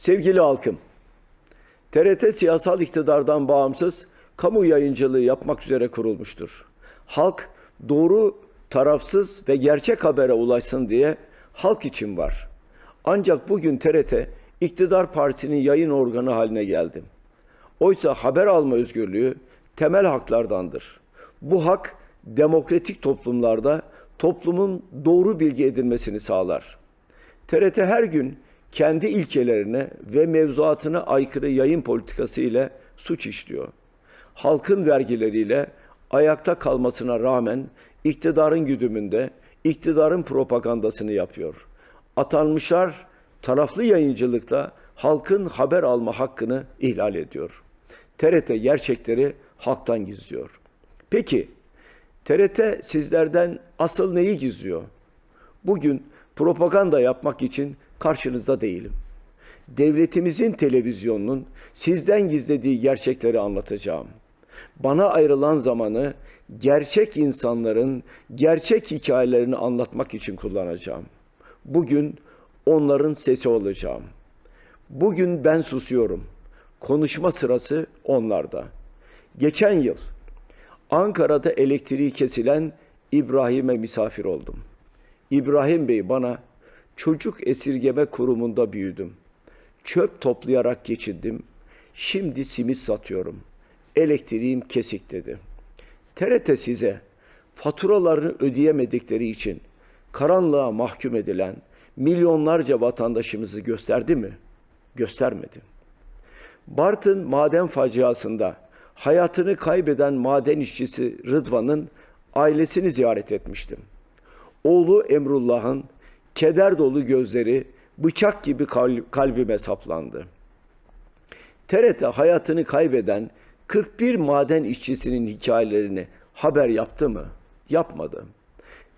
Sevgili halkım, TRT siyasal iktidardan bağımsız kamu yayıncılığı yapmak üzere kurulmuştur. Halk doğru, tarafsız ve gerçek habere ulaşsın diye halk için var. Ancak bugün TRT iktidar partisinin yayın organı haline geldi. Oysa haber alma özgürlüğü temel haklardandır. Bu hak demokratik toplumlarda toplumun doğru bilgi edilmesini sağlar. TRT her gün kendi ilkelerine ve mevzuatına aykırı yayın politikası ile suç işliyor. Halkın vergileriyle ayakta kalmasına rağmen iktidarın güdümünde iktidarın propagandasını yapıyor. Atanmışlar taraflı yayıncılıkla halkın haber alma hakkını ihlal ediyor. TRT gerçekleri halktan gizliyor. Peki TRT sizlerden asıl neyi gizliyor? Bugün propaganda yapmak için karşınızda değilim. Devletimizin televizyonunun sizden gizlediği gerçekleri anlatacağım. Bana ayrılan zamanı gerçek insanların gerçek hikayelerini anlatmak için kullanacağım. Bugün onların sesi olacağım. Bugün ben susuyorum. Konuşma sırası onlarda. Geçen yıl Ankara'da elektriği kesilen İbrahim'e misafir oldum. İbrahim Bey bana çocuk esirgeme kurumunda büyüdüm. Çöp toplayarak geçindim. Şimdi simit satıyorum. Elektriğim kesik dedi. TRT size faturalarını ödeyemedikleri için karanlığa mahkum edilen milyonlarca vatandaşımızı gösterdi mi? Göstermedi. Bartın maden faciasında hayatını kaybeden maden işçisi Rıdvan'ın ailesini ziyaret etmiştim. Oğlu Emrullah'ın keder dolu gözleri bıçak gibi kalbime saplandı. TRT hayatını kaybeden 41 maden işçisinin hikayelerini haber yaptı mı? Yapmadı.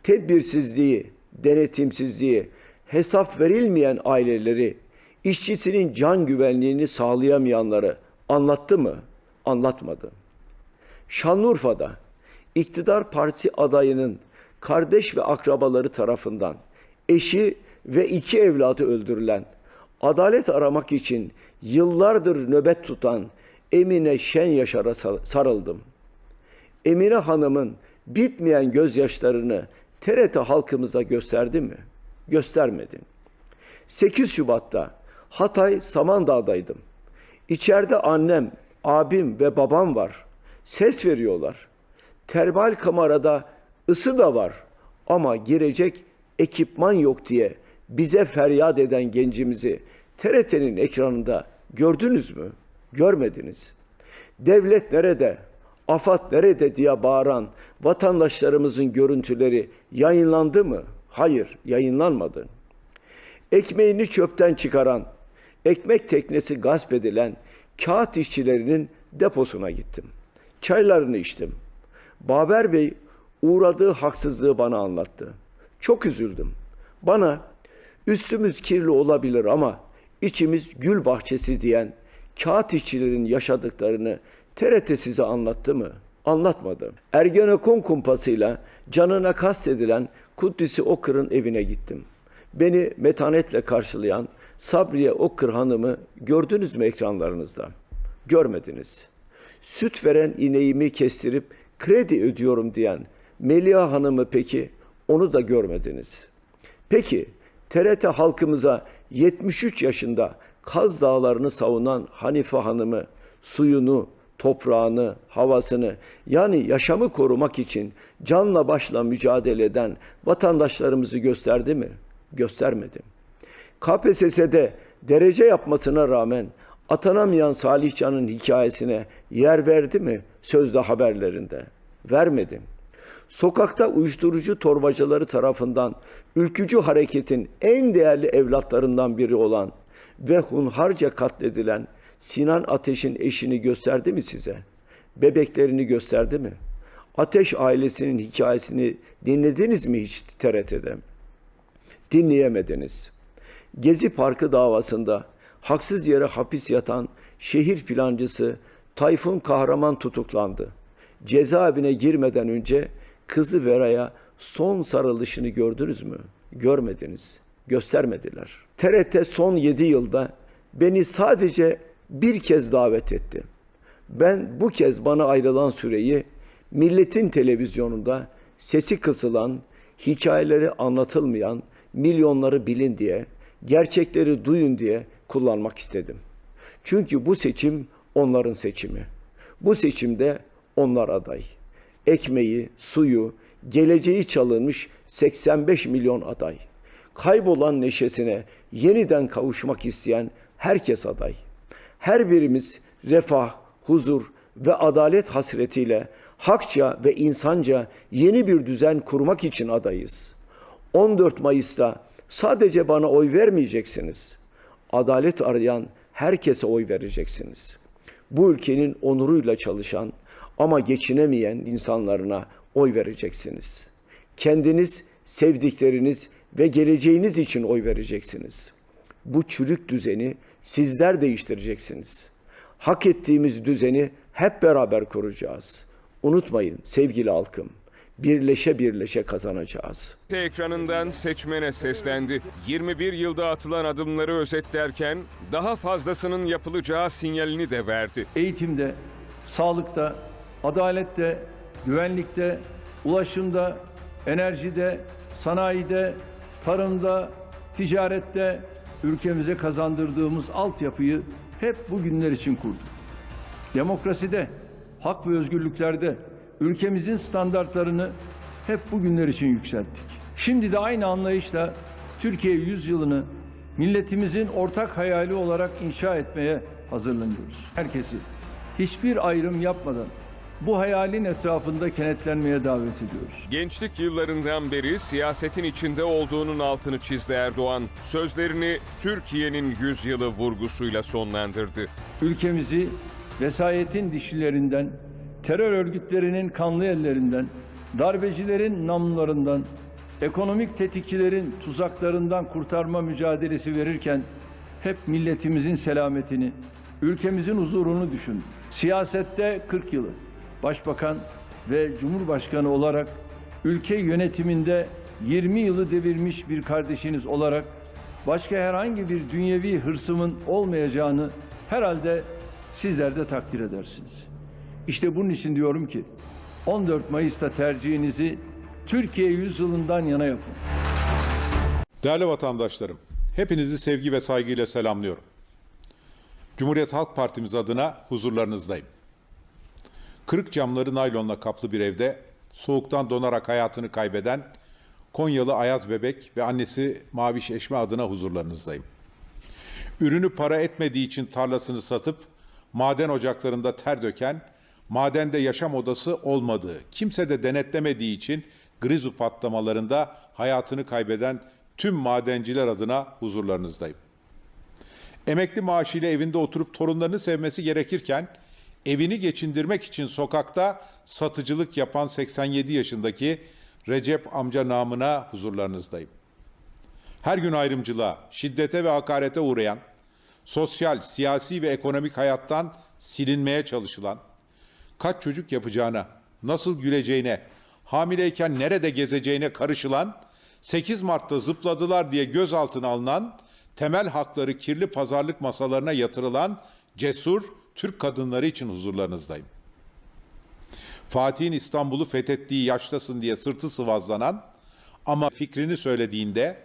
Tedbirsizliği, denetimsizliği, hesap verilmeyen aileleri, işçisinin can güvenliğini sağlayamayanları anlattı mı? Anlatmadı. Şanlıurfa'da iktidar partisi adayının kardeş ve akrabaları tarafından eşi ve iki evladı öldürülen, adalet aramak için yıllardır nöbet tutan Emine Şen Yaşar'a sarıldım. Emine Hanım'ın bitmeyen gözyaşlarını TRT halkımıza gösterdi mi? Göstermedi. 8 Şubat'ta Hatay Samandağ'daydım. İçeride annem, abim ve babam var. Ses veriyorlar. Termal kamerada ısı da var ama girecek ekipman yok diye bize feryat eden gencimizi TRT'nin ekranında gördünüz mü? Görmediniz. Devlet nerede? Afat nerede diye bağıran vatandaşlarımızın görüntüleri yayınlandı mı? Hayır, yayınlanmadı. Ekmeğini çöpten çıkaran, ekmek teknesi gasp edilen kağıt işçilerinin deposuna gittim. Çaylarını içtim. Baber Bey uğradığı haksızlığı bana anlattı. Çok üzüldüm. Bana üstümüz kirli olabilir ama içimiz gül bahçesi diyen kağıt işçilerin yaşadıklarını TRT size anlattı mı? Anlatmadı. Ergenekon kumpasıyla canına kastedilen Kuddisi Okır'ın evine gittim. Beni metanetle karşılayan Sabriye Okır Hanım'ı gördünüz mü ekranlarınızda? Görmediniz. Süt veren ineğimi kestirip kredi ödüyorum diyen Melia Hanım'ı peki onu da görmediniz. Peki TRT halkımıza 73 yaşında Kaz Dağları'nı savunan Hanife Hanım'ı suyunu, toprağını, havasını yani yaşamı korumak için canla başla mücadele eden vatandaşlarımızı gösterdi mi? Göstermedi. KPSS'de derece yapmasına rağmen atanamayan Salih Can'ın hikayesine yer verdi mi sözde haberlerinde? Vermedi. Sokakta uyuşturucu torbacıları tarafından ülkücü hareketin en değerli evlatlarından biri olan ve hunharca katledilen Sinan Ateş'in eşini gösterdi mi size? Bebeklerini gösterdi mi? Ateş ailesinin hikayesini dinlediniz mi hiç TRT'de? Dinleyemediniz. Gezi Parkı davasında haksız yere hapis yatan şehir plancısı Tayfun Kahraman tutuklandı. Cezaevine girmeden önce kızı Vera'ya son sarılışını gördünüz mü? Görmediniz. Göstermediler. TRT son 7 yılda beni sadece bir kez davet etti. Ben bu kez bana ayrılan süreyi milletin televizyonunda sesi kısılan, hikayeleri anlatılmayan, milyonları bilin diye, gerçekleri duyun diye kullanmak istedim. Çünkü bu seçim onların seçimi. Bu seçimde onlar aday. Ekmeği, suyu, geleceği çalınmış 85 milyon aday. Kaybolan neşesine yeniden kavuşmak isteyen herkes aday. Her birimiz refah, huzur ve adalet hasretiyle hakça ve insanca yeni bir düzen kurmak için adayız. 14 Mayıs'ta sadece bana oy vermeyeceksiniz. Adalet arayan herkese oy vereceksiniz. Bu ülkenin onuruyla çalışan ama geçinemeyen insanlarına oy vereceksiniz. Kendiniz, sevdikleriniz ve geleceğiniz için oy vereceksiniz. Bu çürük düzeni sizler değiştireceksiniz. Hak ettiğimiz düzeni hep beraber kuracağız. Unutmayın sevgili halkım, birleşe birleşe kazanacağız. ekranından seçmene seslendi. 21 yılda atılan adımları özetlerken daha fazlasının yapılacağı sinyalini de verdi. eğitimde, sağlıkta, adalette, güvenlikte, ulaşımda, enerjide, sanayide, tarımda, ticarette ülkemize kazandırdığımız altyapıyı hep bu günler için kurduk. Demokraside, hak ve özgürlüklerde ülkemizin standartlarını hep bu günler için yükselttik. Şimdi de aynı anlayışla Türkiye yüzyılını milletimizin ortak hayali olarak inşa etmeye hazırlanıyoruz. Herkesi hiçbir ayrım yapmadan bu hayalin etrafında kenetlenmeye davet ediyoruz. Gençlik yıllarından beri siyasetin içinde olduğunun altını çizdi Erdoğan. Sözlerini Türkiye'nin yüzyılı vurgusuyla sonlandırdı. ülkemizi vesayetin dişilerinden, terör örgütlerinin kanlı ellerinden, darbecilerin namlularından, ekonomik tetikçilerin tuzaklarından kurtarma mücadelesi verirken hep milletimizin selametini, ülkemizin huzurunu düşün. Siyasette 40 yılı, başbakan ve cumhurbaşkanı olarak ülke yönetiminde 20 yılı devirmiş bir kardeşiniz olarak başka herhangi bir dünyevi hırsımın olmayacağını herhalde sizler de takdir edersiniz. İşte bunun için diyorum ki 14 Mayıs'ta tercihinizi Türkiye yüzyılından yana yapın. Değerli vatandaşlarım, hepinizi sevgi ve saygıyla selamlıyorum. Cumhuriyet Halk Partimiz adına huzurlarınızdayım. Kırık camları naylonla kaplı bir evde soğuktan donarak hayatını kaybeden Konyalı Ayaz Bebek ve annesi Maviş Eşme adına huzurlarınızdayım. Ürünü para etmediği için tarlasını satıp maden ocaklarında ter döken, madende yaşam odası olmadığı, kimse de denetlemediği için grizu patlamalarında hayatını kaybeden tüm madenciler adına huzurlarınızdayım. Emekli maaşıyla evinde oturup torunlarını sevmesi gerekirken evini geçindirmek için sokakta satıcılık yapan 87 yaşındaki Recep amca namına huzurlarınızdayım. Her gün ayrımcılığa, şiddete ve hakarete uğrayan, sosyal, siyasi ve ekonomik hayattan silinmeye çalışılan, kaç çocuk yapacağına, nasıl güleceğine, hamileyken nerede gezeceğine karışılan, 8 Mart'ta zıpladılar diye gözaltına alınan, temel hakları kirli pazarlık masalarına yatırılan cesur Türk kadınları için huzurlarınızdayım. Fatih'in İstanbul'u fethettiği yaştasın diye sırtı sıvazlanan ama fikrini söylediğinde,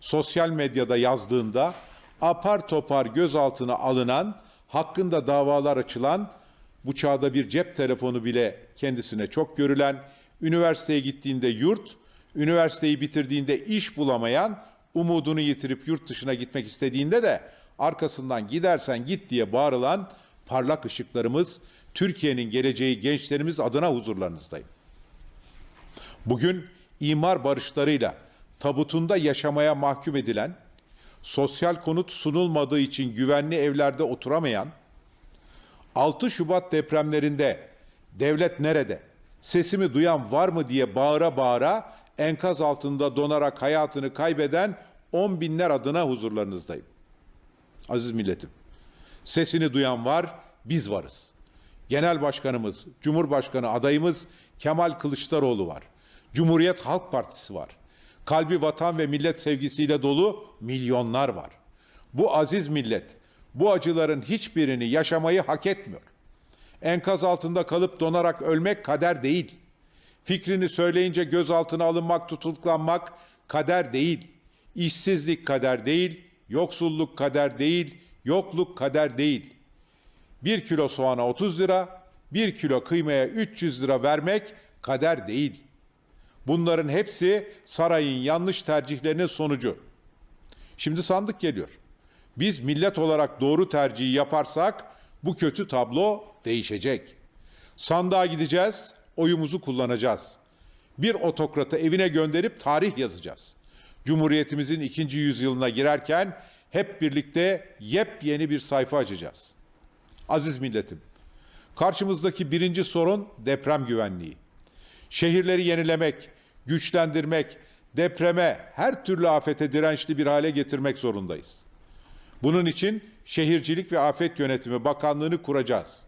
sosyal medyada yazdığında apar topar gözaltına alınan, hakkında davalar açılan, bu çağda bir cep telefonu bile kendisine çok görülen, üniversiteye gittiğinde yurt, üniversiteyi bitirdiğinde iş bulamayan, umudunu yitirip yurt dışına gitmek istediğinde de arkasından gidersen git diye bağırılan parlak ışıklarımız, Türkiye'nin geleceği gençlerimiz adına huzurlarınızdayım. Bugün imar barışlarıyla tabutunda yaşamaya mahkum edilen, sosyal konut sunulmadığı için güvenli evlerde oturamayan, 6 Şubat depremlerinde devlet nerede, sesimi duyan var mı diye bağıra bağıra enkaz altında donarak hayatını kaybeden on binler adına huzurlarınızdayım. Aziz milletim, sesini duyan var, biz varız. Genel Başkanımız, Cumhurbaşkanı adayımız Kemal Kılıçdaroğlu var. Cumhuriyet Halk Partisi var. Kalbi vatan ve millet sevgisiyle dolu milyonlar var. Bu aziz millet bu acıların hiçbirini yaşamayı hak etmiyor. Enkaz altında kalıp donarak ölmek kader değil. Fikrini söyleyince gözaltına alınmak, tutuklanmak kader değil. İşsizlik kader değil, yoksulluk kader değil, yokluk kader değil. Bir kilo soğana 30 lira, bir kilo kıymaya 300 lira vermek kader değil. Bunların hepsi sarayın yanlış tercihlerinin sonucu. Şimdi sandık geliyor. Biz millet olarak doğru tercihi yaparsak bu kötü tablo değişecek. Sandığa gideceğiz, oyumuzu kullanacağız. Bir otokratı evine gönderip tarih yazacağız. Cumhuriyetimizin ikinci yüzyılına girerken hep birlikte yepyeni bir sayfa açacağız. Aziz milletim, karşımızdaki birinci sorun deprem güvenliği. Şehirleri yenilemek, güçlendirmek, depreme, her türlü afete dirençli bir hale getirmek zorundayız. Bunun için Şehircilik ve Afet Yönetimi Bakanlığı'nı kuracağız.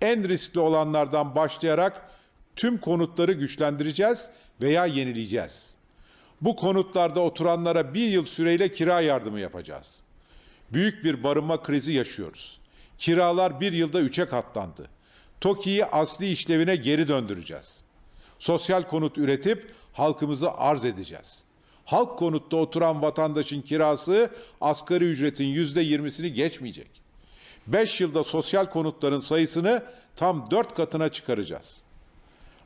En riskli olanlardan başlayarak tüm konutları güçlendireceğiz veya yenileyeceğiz. Bu konutlarda oturanlara bir yıl süreyle kira yardımı yapacağız. Büyük bir barınma krizi yaşıyoruz. Kiralar bir yılda üçe katlandı. TOKİ'yi asli işlevine geri döndüreceğiz. Sosyal konut üretip halkımıza arz edeceğiz. Halk konutta oturan vatandaşın kirası asgari ücretin yüzde yirmisini geçmeyecek. Beş yılda sosyal konutların sayısını tam dört katına çıkaracağız.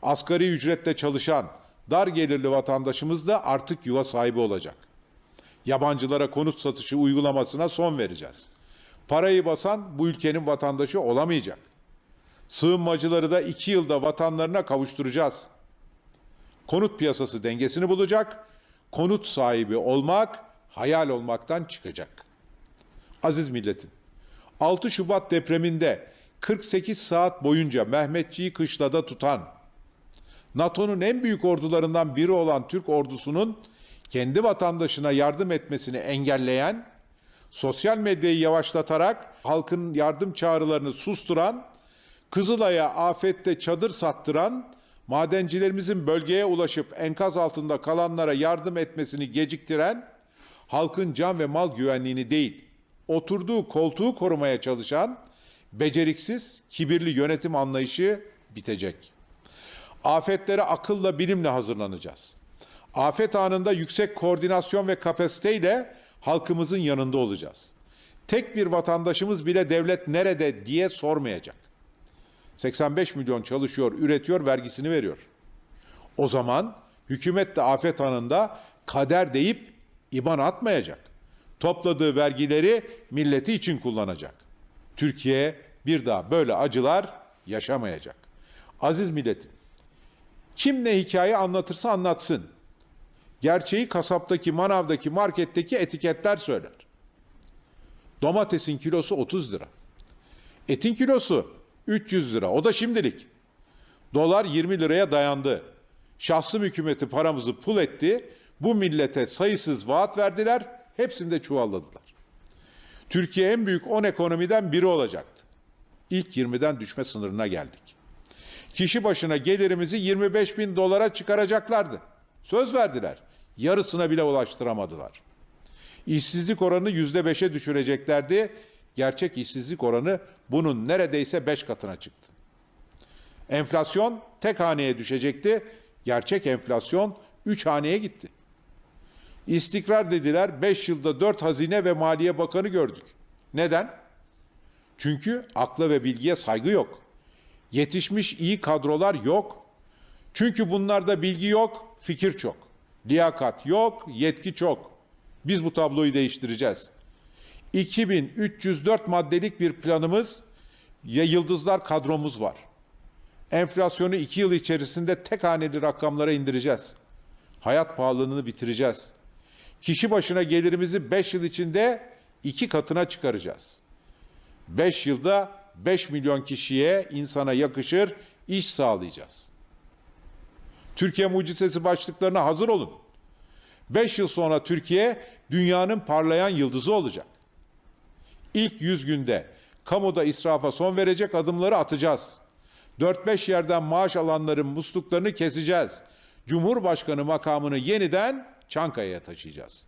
Asgari ücretle çalışan dar gelirli vatandaşımız da artık yuva sahibi olacak. Yabancılara konut satışı uygulamasına son vereceğiz. Parayı basan bu ülkenin vatandaşı olamayacak. Sığınmacıları da iki yılda vatanlarına kavuşturacağız. Konut piyasası dengesini bulacak, konut sahibi olmak hayal olmaktan çıkacak. Aziz milletim, 6 Şubat depreminde 48 saat boyunca Mehmetçiği kışlada tutan, NATO'nun en büyük ordularından biri olan Türk ordusunun kendi vatandaşına yardım etmesini engelleyen, sosyal medyayı yavaşlatarak halkın yardım çağrılarını susturan, Kızılay'a afette çadır sattıran, madencilerimizin bölgeye ulaşıp enkaz altında kalanlara yardım etmesini geciktiren, halkın can ve mal güvenliğini değil, oturduğu koltuğu korumaya çalışan, beceriksiz, kibirli yönetim anlayışı bitecek. Afetlere akılla, bilimle hazırlanacağız. Afet anında yüksek koordinasyon ve kapasiteyle halkımızın yanında olacağız. Tek bir vatandaşımız bile devlet nerede diye sormayacak. 85 milyon çalışıyor, üretiyor, vergisini veriyor. O zaman hükümet de afet anında kader deyip iban atmayacak. Topladığı vergileri milleti için kullanacak. Türkiye bir daha böyle acılar yaşamayacak. Aziz milletim, kim ne hikaye anlatırsa anlatsın. Gerçeği kasaptaki, manavdaki, marketteki etiketler söyler. Domatesin kilosu 30 lira. Etin kilosu 300 lira. O da şimdilik. Dolar 20 liraya dayandı. Şahsım hükümeti paramızı pul etti. Bu millete sayısız vaat verdiler. Hepsini de çuvalladılar. Türkiye en büyük 10 ekonomiden biri olacaktı. İlk 20'den düşme sınırına geldik. Kişi başına gelirimizi 25 bin dolara çıkaracaklardı. Söz verdiler. Yarısına bile ulaştıramadılar. İşsizlik oranını yüzde beşe düşüreceklerdi. Gerçek işsizlik oranı bunun neredeyse beş katına çıktı. Enflasyon tek haneye düşecekti. Gerçek enflasyon üç haneye gitti. İstikrar dediler. Beş yılda dört hazine ve maliye bakanı gördük. Neden? Çünkü akla ve bilgiye saygı yok. Yetişmiş iyi kadrolar yok. Çünkü bunlarda bilgi yok, fikir çok. Liyakat yok, yetki çok. Biz bu tabloyu değiştireceğiz. 2304 maddelik bir planımız ve yıldızlar kadromuz var. Enflasyonu iki yıl içerisinde tek haneli rakamlara indireceğiz. Hayat pahalılığını bitireceğiz. Kişi başına gelirimizi 5 yıl içinde iki katına çıkaracağız. 5 yılda 5 milyon kişiye insana yakışır iş sağlayacağız. Türkiye mucizesi başlıklarına hazır olun. 5 yıl sonra Türkiye dünyanın parlayan yıldızı olacak. İlk 100 günde kamuda israfa son verecek adımları atacağız. 4-5 yerden maaş alanların musluklarını keseceğiz. Cumhurbaşkanı makamını yeniden Çankaya'ya taşıyacağız.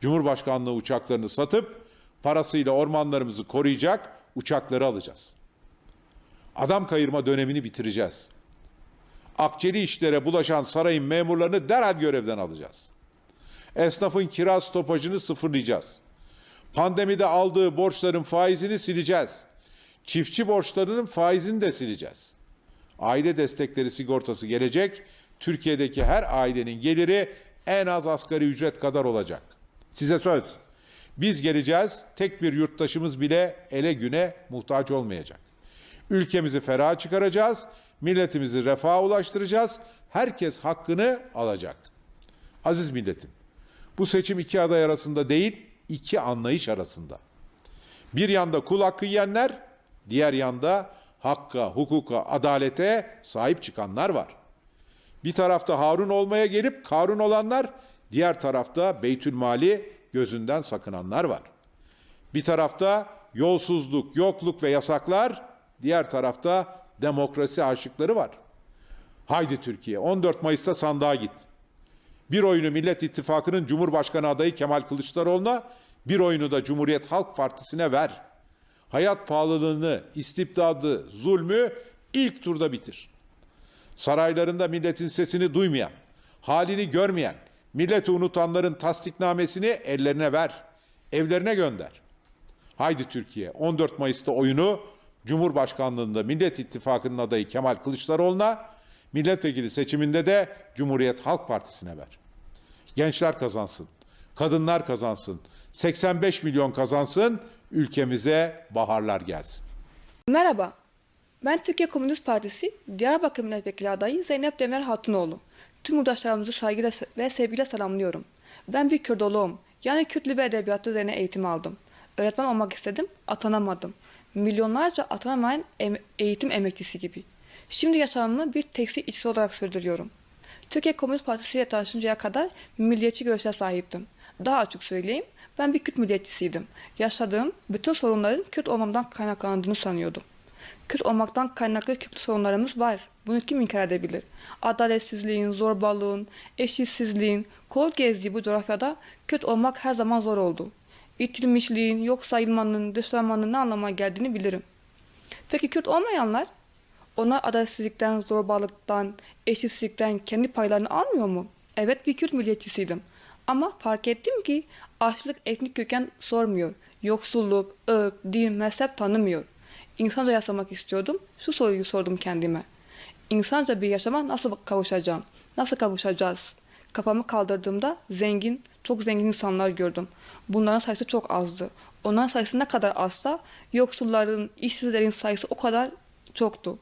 Cumhurbaşkanlığı uçaklarını satıp parasıyla ormanlarımızı koruyacak uçakları alacağız. Adam kayırma dönemini bitireceğiz. Akçeli işlere bulaşan sarayın memurlarını derhal görevden alacağız. Esnafın kira stopajını sıfırlayacağız. Pandemide aldığı borçların faizini sileceğiz. Çiftçi borçlarının faizini de sileceğiz. Aile destekleri sigortası gelecek. Türkiye'deki her ailenin geliri en az asgari ücret kadar olacak. Size söz. Biz geleceğiz. Tek bir yurttaşımız bile ele güne muhtaç olmayacak. Ülkemizi feraha çıkaracağız. Milletimizi refaha ulaştıracağız. Herkes hakkını alacak. Aziz milletim, bu seçim iki aday arasında değil, iki anlayış arasında. Bir yanda kul hakkı yiyenler, diğer yanda hakka, hukuka, adalete sahip çıkanlar var. Bir tarafta Harun olmaya gelip Karun olanlar, diğer tarafta Beytülmali gözünden sakınanlar var. Bir tarafta yolsuzluk, yokluk ve yasaklar, diğer tarafta demokrasi aşıkları var. Haydi Türkiye 14 Mayıs'ta sandığa git. Bir oyunu Millet İttifakı'nın Cumhurbaşkanı adayı Kemal Kılıçdaroğlu'na, bir oyunu da Cumhuriyet Halk Partisi'ne ver. Hayat pahalılığını, istibdadı, zulmü ilk turda bitir. Saraylarında milletin sesini duymayan, halini görmeyen, milleti unutanların tasdiknamesini ellerine ver, evlerine gönder. Haydi Türkiye 14 Mayıs'ta oyunu Cumhurbaşkanlığında Millet İttifakı'nın adayı Kemal Kılıçdaroğlu'na, milletvekili seçiminde de Cumhuriyet Halk Partisi'ne ver. Gençler kazansın, kadınlar kazansın, 85 milyon kazansın, ülkemize baharlar gelsin. Merhaba, ben Türkiye Komünist Partisi Diyarbakır Milletvekili adayı Zeynep Demir Hatınoğlu. Tüm yurttaşlarımızı saygıyla ve sevgiyle selamlıyorum. Ben bir Kürdoloğum, yani Kürt Libi Edebiyatı üzerine eğitim aldım. Öğretmen olmak istedim, atanamadım. Milyonlarca atanamayan em- eğitim emekçisi gibi. Şimdi yaşamımı bir tekstil işçisi olarak sürdürüyorum. Türkiye Komünist Partisi ile tanışıncaya kadar milliyetçi görüşe sahiptim. Daha açık söyleyeyim, ben bir Kürt milliyetçisiydim. Yaşadığım bütün sorunların Kürt olmamdan kaynaklandığını sanıyordum. Kürt olmaktan kaynaklı Kürt sorunlarımız var. Bunu kim inkar edebilir? Adaletsizliğin, zorbalığın, eşitsizliğin, kol gezdiği bu coğrafyada Kürt olmak her zaman zor oldu. İtilmişliğin, yok sayılmanın, dışlanmanın ne anlama geldiğini bilirim. Peki Kürt olmayanlar? Onlar adaletsizlikten, zorbalıktan, eşitsizlikten kendi paylarını almıyor mu? Evet bir Kürt milliyetçisiydim. Ama fark ettim ki açlık etnik köken sormuyor. Yoksulluk, ırk, din, mezhep tanımıyor. İnsanca yaşamak istiyordum. Şu soruyu sordum kendime. İnsanca bir yaşama nasıl kavuşacağım? Nasıl kavuşacağız? Kafamı kaldırdığımda zengin, çok zengin insanlar gördüm. Bunların sayısı çok azdı. Onların sayısı ne kadar azsa yoksulların, işsizlerin sayısı o kadar çoktu.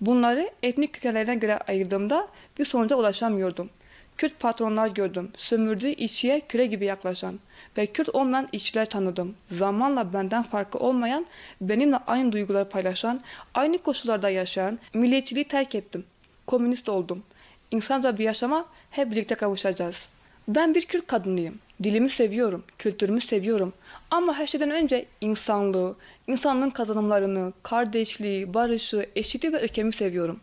Bunları etnik kökenlerine göre ayırdığımda bir sonuca ulaşamıyordum. Kürt patronlar gördüm. Sömürdüğü işçiye küre gibi yaklaşan ve Kürt olmayan işçiler tanıdım. Zamanla benden farkı olmayan, benimle aynı duyguları paylaşan, aynı koşullarda yaşayan, milliyetçiliği terk ettim. Komünist oldum. İnsanca bir yaşama hep birlikte kavuşacağız. Ben bir Kürt kadınıyım. Dilimi seviyorum, kültürümü seviyorum. Ama her şeyden önce insanlığı, insanlığın kazanımlarını, kardeşliği, barışı, eşitliği ve ülkemi seviyorum.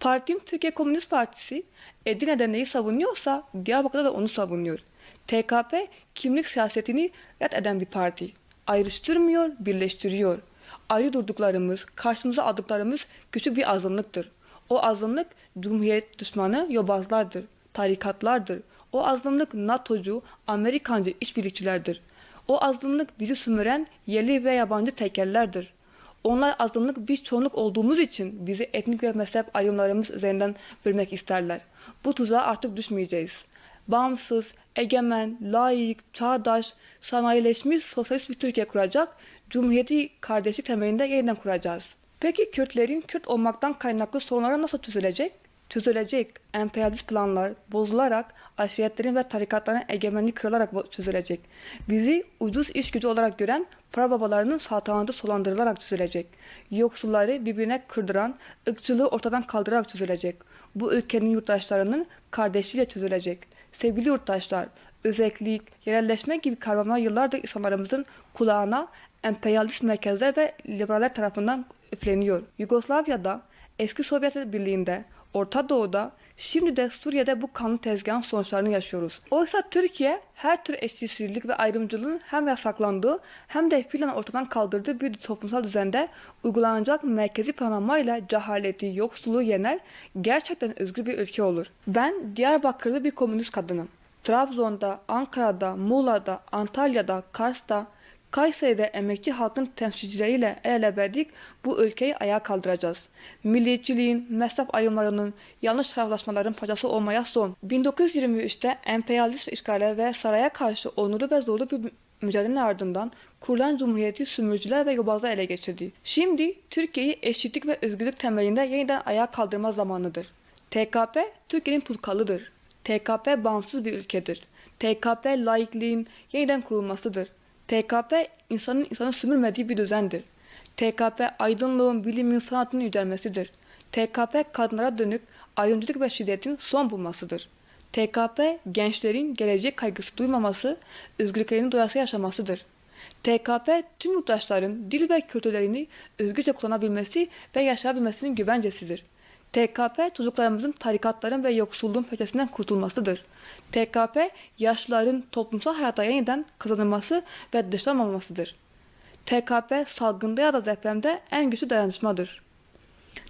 Partim Türkiye Komünist Partisi Edirne'de neyi savunuyorsa Diyarbakır'da da onu savunuyor. TKP kimlik siyasetini reddeden bir parti. Ayrıştırmıyor, birleştiriyor. Ayrı durduklarımız, karşımıza aldıklarımız küçük bir azınlıktır. O azınlık Cumhuriyet düşmanı yobazlardır, tarikatlardır. O azınlık NATO'cu, Amerikancı işbirlikçilerdir. O azınlık bizi sömüren yerli ve yabancı tekellerdir. Onlar azınlık biz çoğunluk olduğumuz için bizi etnik ve mezhep ayrımlarımız üzerinden bölmek isterler. Bu tuzağa artık düşmeyeceğiz. Bağımsız, egemen, layık, çağdaş, sanayileşmiş sosyalist bir Türkiye kuracak, Cumhuriyeti kardeşlik temelinde yeniden kuracağız. Peki Kürtlerin Kürt olmaktan kaynaklı sorunları nasıl çözülecek? Çözülecek. Emperyalist planlar bozularak, aşiretlerin ve tarikatların egemenliği kırılarak çözülecek. Bizi ucuz iş gücü olarak gören para babalarının saltanatı sulandırılarak çözülecek. Yoksulları birbirine kırdıran, ırkçılığı ortadan kaldırarak çözülecek. Bu ülkenin yurttaşlarının kardeşliğiyle çözülecek. Sevgili yurttaşlar, özellik, yerelleşme gibi kavramlar yıllardır insanlarımızın kulağına emperyalist merkezler ve liberaller tarafından üfleniyor. Yugoslavya'da, eski Sovyet Birliği'nde, Orta Doğu'da Şimdi de Suriye'de bu kanlı tezgahın sonuçlarını yaşıyoruz. Oysa Türkiye her tür eşitsizlik ve ayrımcılığın hem yasaklandığı hem de fiilen ortadan kaldırdığı bir toplumsal düzende uygulanacak merkezi planlamayla cehaleti, yoksulluğu yener, gerçekten özgür bir ülke olur. Ben Diyarbakırlı bir komünist kadınım. Trabzon'da, Ankara'da, Muğla'da, Antalya'da, Kars'ta, Kayseri'de emekçi halkın temsilcileriyle el ele verdik bu ülkeyi ayağa kaldıracağız. Milliyetçiliğin, mezhep ayrımlarının, yanlış taraflaşmaların parçası olmaya son. 1923'te emperyalist işgale ve saraya karşı onurlu ve zorlu bir mücadelenin ardından kurulan cumhuriyeti sömürücüler ve yobazlar ele geçirdi. Şimdi Türkiye'yi eşitlik ve özgürlük temelinde yeniden ayağa kaldırma zamanıdır. TKP Türkiye'nin tutkalıdır. TKP bağımsız bir ülkedir. TKP laikliğin yeniden kurulmasıdır. TKP insanın insanı sömürmediği bir düzendir. TKP aydınlığın, bilimin, sanatın yücelmesidir. TKP kadınlara dönük ayrımcılık ve şiddetin son bulmasıdır. TKP gençlerin gelecek kaygısı duymaması, özgürlüklerini doyasıya yaşamasıdır. TKP tüm yurttaşların dil ve kültürlerini özgürce kullanabilmesi ve yaşayabilmesinin güvencesidir. TKP çocuklarımızın tarikatların ve yoksulluğun peşesinden kurtulmasıdır. TKP yaşlıların toplumsal hayata yeniden kazanılması ve dışlanmamasıdır. TKP salgında ya da depremde en güçlü dayanışmadır.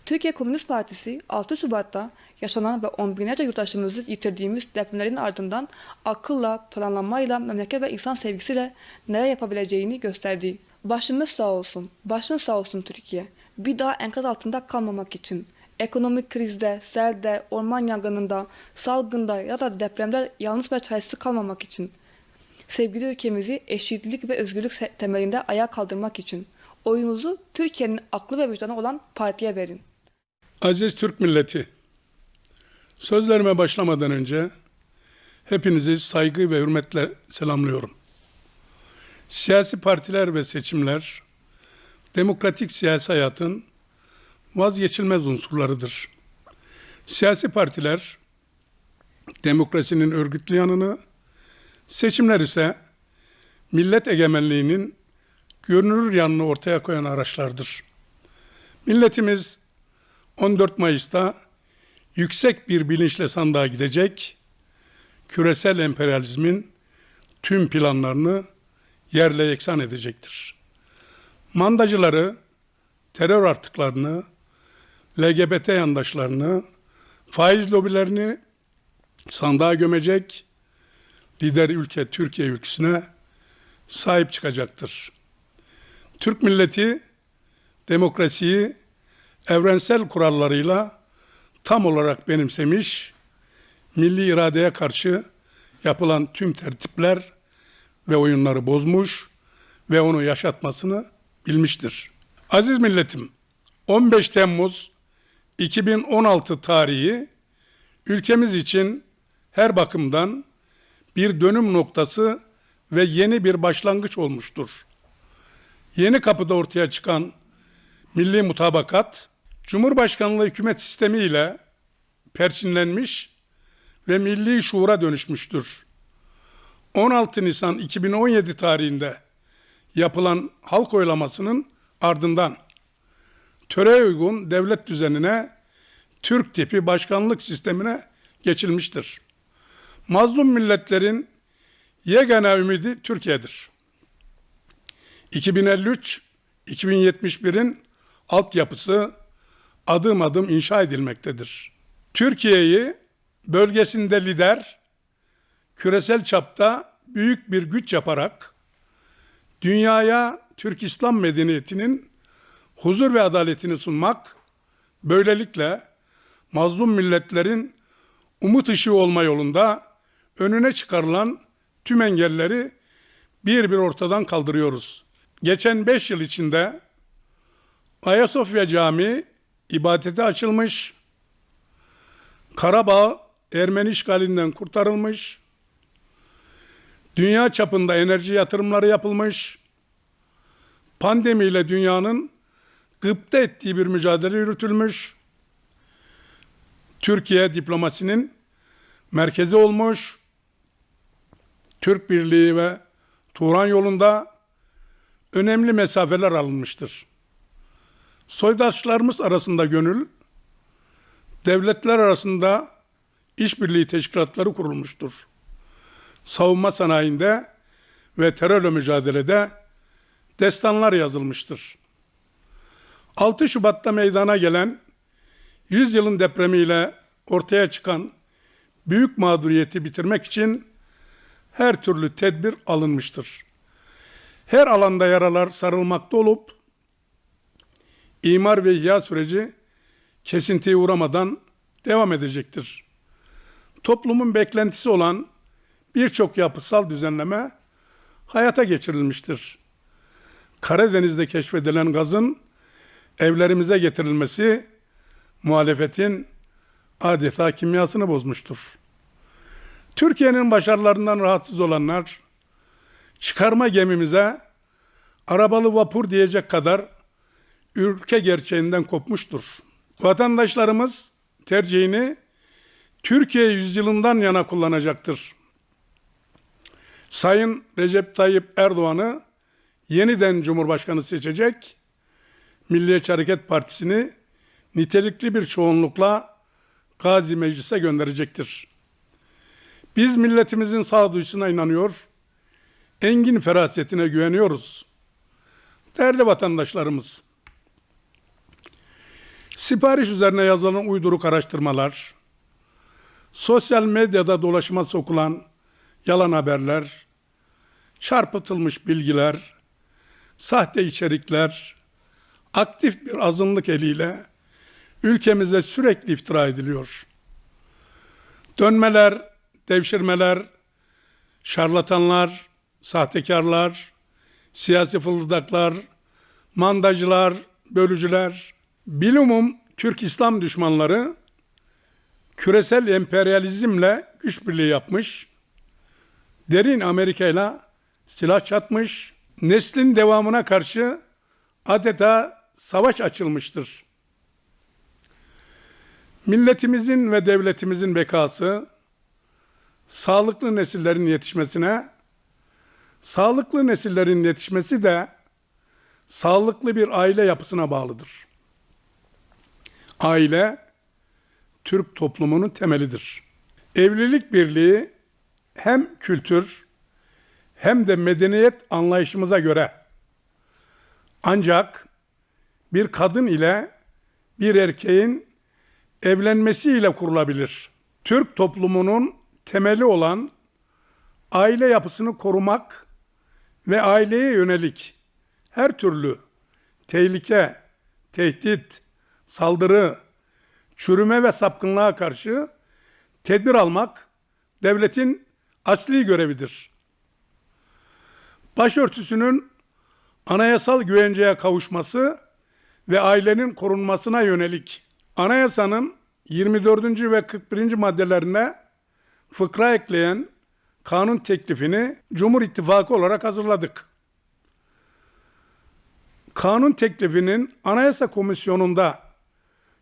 Türkiye Komünist Partisi 6 Şubat'ta yaşanan ve on binlerce yurttaşımızı yitirdiğimiz depremlerin ardından akılla, planlamayla, memleket ve insan sevgisiyle neler yapabileceğini gösterdi. Başımız sağ olsun, başın sağ olsun Türkiye. Bir daha enkaz altında kalmamak için, ekonomik krizde, selde, orman yangınında, salgında ya da depremde yalnız ve çaresiz kalmamak için, sevgili ülkemizi eşitlik ve özgürlük temelinde ayağa kaldırmak için oyunuzu Türkiye'nin aklı ve vicdanı olan partiye verin. Aziz Türk milleti, sözlerime başlamadan önce hepinizi saygı ve hürmetle selamlıyorum. Siyasi partiler ve seçimler, demokratik siyasi hayatın vazgeçilmez unsurlarıdır. Siyasi partiler, demokrasinin örgütlü yanını, seçimler ise millet egemenliğinin görünür yanını ortaya koyan araçlardır. Milletimiz 14 Mayıs'ta yüksek bir bilinçle sandığa gidecek, küresel emperyalizmin tüm planlarını yerle yeksan edecektir. Mandacıları, terör artıklarını, LGBT yandaşlarını, faiz lobilerini sandığa gömecek, lider ülke Türkiye ülküsüne sahip çıkacaktır. Türk milleti demokrasiyi evrensel kurallarıyla tam olarak benimsemiş, milli iradeye karşı yapılan tüm tertipler ve oyunları bozmuş ve onu yaşatmasını bilmiştir. Aziz milletim, 15 Temmuz 2016 tarihi ülkemiz için her bakımdan bir dönüm noktası ve yeni bir başlangıç olmuştur. Yeni kapıda ortaya çıkan milli mutabakat, Cumhurbaşkanlığı hükümet sistemi ile perçinlenmiş ve milli şuura dönüşmüştür. 16 Nisan 2017 tarihinde yapılan halk oylamasının ardından töreye uygun devlet düzenine Türk tipi başkanlık sistemine geçilmiştir. Mazlum milletlerin yegane ümidi Türkiye'dir. 2053-2071'in altyapısı adım adım inşa edilmektedir. Türkiye'yi bölgesinde lider, küresel çapta büyük bir güç yaparak dünyaya Türk İslam medeniyetinin huzur ve adaletini sunmak, böylelikle mazlum milletlerin umut ışığı olma yolunda önüne çıkarılan tüm engelleri bir bir ortadan kaldırıyoruz. Geçen beş yıl içinde Ayasofya Camii ibadete açılmış, Karabağ Ermeni işgalinden kurtarılmış, dünya çapında enerji yatırımları yapılmış, pandemiyle dünyanın gıpta ettiği bir mücadele yürütülmüş, Türkiye diplomasinin merkezi olmuş, Türk Birliği ve Turan yolunda önemli mesafeler alınmıştır. Soydaşlarımız arasında gönül, devletler arasında işbirliği teşkilatları kurulmuştur. Savunma sanayinde ve terörle mücadelede destanlar yazılmıştır. 6 Şubat'ta meydana gelen 100 yılın depremiyle ortaya çıkan büyük mağduriyeti bitirmek için her türlü tedbir alınmıştır. Her alanda yaralar sarılmakta olup imar ve ihya süreci kesintiye uğramadan devam edecektir. Toplumun beklentisi olan birçok yapısal düzenleme hayata geçirilmiştir. Karadeniz'de keşfedilen gazın evlerimize getirilmesi muhalefetin adeta kimyasını bozmuştur. Türkiye'nin başarılarından rahatsız olanlar çıkarma gemimize arabalı vapur diyecek kadar ülke gerçeğinden kopmuştur. Vatandaşlarımız tercihini Türkiye yüzyılından yana kullanacaktır. Sayın Recep Tayyip Erdoğan'ı yeniden Cumhurbaşkanı seçecek, Milliyetçi Hareket Partisi'ni nitelikli bir çoğunlukla Gazi Meclis'e gönderecektir. Biz milletimizin sağduyusuna inanıyor, engin ferasetine güveniyoruz. Değerli vatandaşlarımız, sipariş üzerine yazılan uyduruk araştırmalar, sosyal medyada dolaşıma sokulan yalan haberler, çarpıtılmış bilgiler, sahte içerikler, aktif bir azınlık eliyle ülkemize sürekli iftira ediliyor. Dönmeler, devşirmeler, şarlatanlar, sahtekarlar, siyasi fırıldaklar, mandacılar, bölücüler, bilumum Türk İslam düşmanları küresel emperyalizmle güç birliği yapmış, derin Amerika ile silah çatmış, neslin devamına karşı adeta savaş açılmıştır. Milletimizin ve devletimizin bekası, sağlıklı nesillerin yetişmesine, sağlıklı nesillerin yetişmesi de sağlıklı bir aile yapısına bağlıdır. Aile, Türk toplumunun temelidir. Evlilik birliği hem kültür hem de medeniyet anlayışımıza göre ancak bir kadın ile bir erkeğin evlenmesiyle kurulabilir. Türk toplumunun temeli olan aile yapısını korumak ve aileye yönelik her türlü tehlike, tehdit, saldırı, çürüme ve sapkınlığa karşı tedbir almak devletin asli görevidir. Başörtüsünün anayasal güvenceye kavuşması ve ailenin korunmasına yönelik anayasanın 24. ve 41. maddelerine fıkra ekleyen kanun teklifini Cumhur İttifakı olarak hazırladık. Kanun teklifinin Anayasa Komisyonu'nda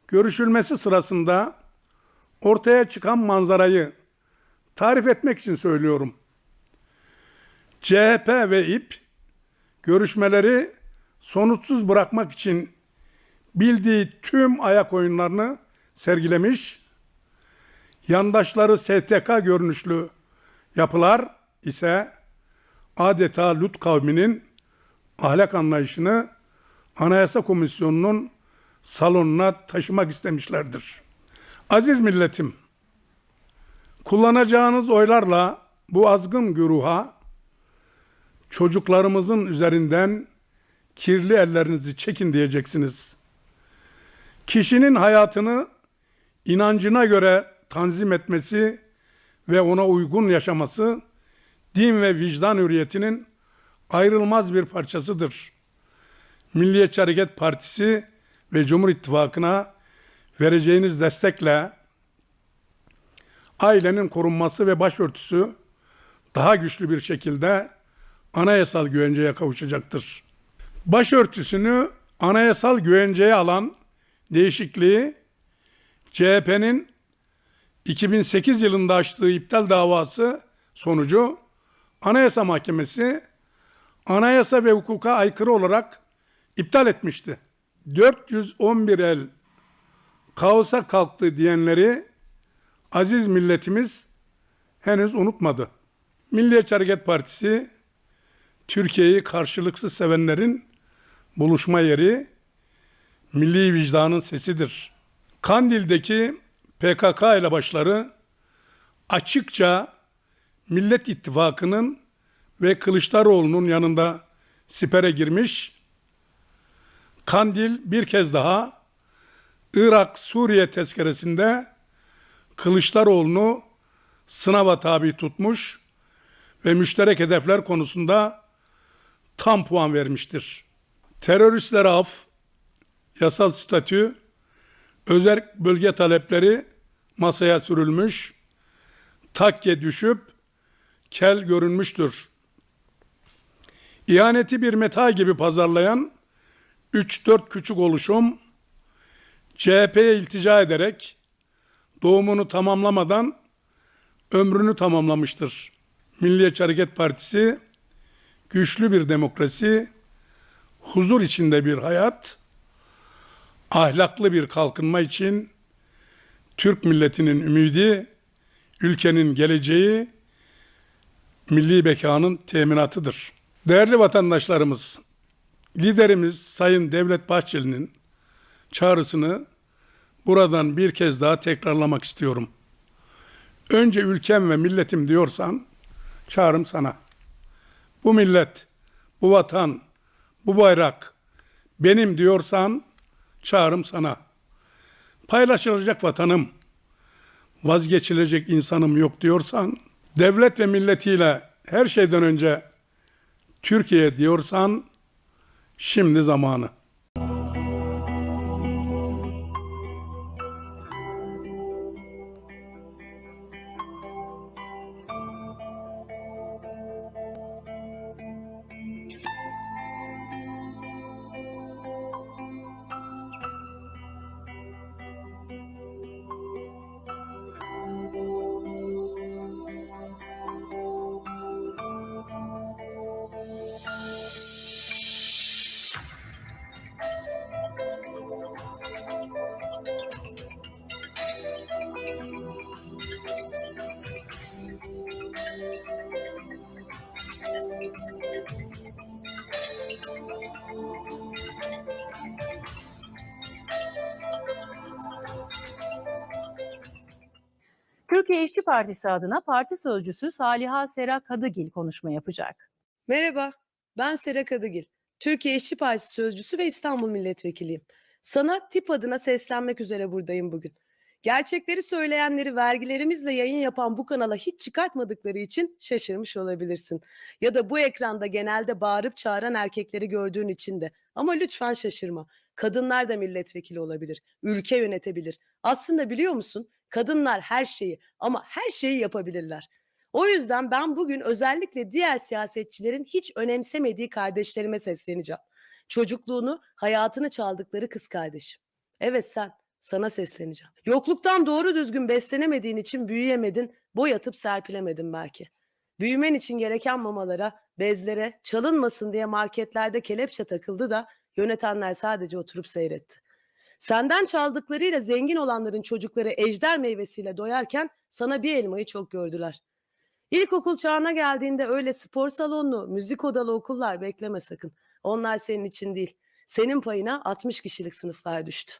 görüşülmesi sırasında ortaya çıkan manzarayı tarif etmek için söylüyorum. CHP ve İP görüşmeleri sonuçsuz bırakmak için bildiği tüm ayak oyunlarını sergilemiş, yandaşları STK görünüşlü yapılar ise adeta Lut kavminin ahlak anlayışını Anayasa Komisyonu'nun salonuna taşımak istemişlerdir. Aziz milletim, kullanacağınız oylarla bu azgın güruha çocuklarımızın üzerinden kirli ellerinizi çekin diyeceksiniz. Kişinin hayatını inancına göre tanzim etmesi ve ona uygun yaşaması din ve vicdan hürriyetinin ayrılmaz bir parçasıdır. Milliyetçi Hareket Partisi ve Cumhur İttifakı'na vereceğiniz destekle ailenin korunması ve başörtüsü daha güçlü bir şekilde anayasal güvenceye kavuşacaktır. Başörtüsünü anayasal güvenceye alan değişikliği CHP'nin 2008 yılında açtığı iptal davası sonucu Anayasa Mahkemesi anayasa ve hukuka aykırı olarak iptal etmişti. 411 el kaosa kalktı diyenleri aziz milletimiz henüz unutmadı. Milliyetçi Hareket Partisi Türkiye'yi karşılıksız sevenlerin buluşma yeri, milli vicdanın sesidir. Kandil'deki PKK elebaşları açıkça Millet İttifakı'nın ve Kılıçdaroğlu'nun yanında sipere girmiş. Kandil bir kez daha Irak-Suriye tezkeresinde Kılıçdaroğlu'nu sınava tabi tutmuş ve müşterek hedefler konusunda tam puan vermiştir. Teröristlere af, yasal statü, özel bölge talepleri masaya sürülmüş, takke düşüp kel görünmüştür. İhaneti bir meta gibi pazarlayan 3-4 küçük oluşum CHP'ye iltica ederek doğumunu tamamlamadan ömrünü tamamlamıştır. Milliyetçi Hareket Partisi güçlü bir demokrasi, huzur içinde bir hayat, ahlaklı bir kalkınma için Türk milletinin ümidi, ülkenin geleceği, milli bekanın teminatıdır. Değerli vatandaşlarımız, liderimiz Sayın Devlet Bahçeli'nin çağrısını buradan bir kez daha tekrarlamak istiyorum. Önce ülkem ve milletim diyorsan çağrım sana. Bu millet, bu vatan, bu bayrak benim diyorsan çağrım sana. Paylaşılacak vatanım, vazgeçilecek insanım yok diyorsan, devlet ve milletiyle her şeyden önce Türkiye diyorsan şimdi zamanı. Partisi adına parti sözcüsü Saliha Sera Kadıgil konuşma yapacak. Merhaba, ben Sera Kadıgil. Türkiye İşçi Partisi Sözcüsü ve İstanbul Milletvekiliyim. Sana tip adına seslenmek üzere buradayım bugün. Gerçekleri söyleyenleri vergilerimizle yayın yapan bu kanala hiç çıkartmadıkları için şaşırmış olabilirsin. Ya da bu ekranda genelde bağırıp çağıran erkekleri gördüğün için de. Ama lütfen şaşırma. Kadınlar da milletvekili olabilir, ülke yönetebilir. Aslında biliyor musun? Kadınlar her şeyi ama her şeyi yapabilirler. O yüzden ben bugün özellikle diğer siyasetçilerin hiç önemsemediği kardeşlerime sesleneceğim. Çocukluğunu, hayatını çaldıkları kız kardeşim. Evet sen, sana sesleneceğim. Yokluktan doğru düzgün beslenemediğin için büyüyemedin, boy atıp serpilemedin belki. Büyümen için gereken mamalara, bezlere, çalınmasın diye marketlerde kelepçe takıldı da yönetenler sadece oturup seyretti. Senden çaldıklarıyla zengin olanların çocukları ejder meyvesiyle doyarken sana bir elmayı çok gördüler. İlkokul çağına geldiğinde öyle spor salonlu, müzik odalı okullar bekleme sakın. Onlar senin için değil. Senin payına 60 kişilik sınıflar düştü.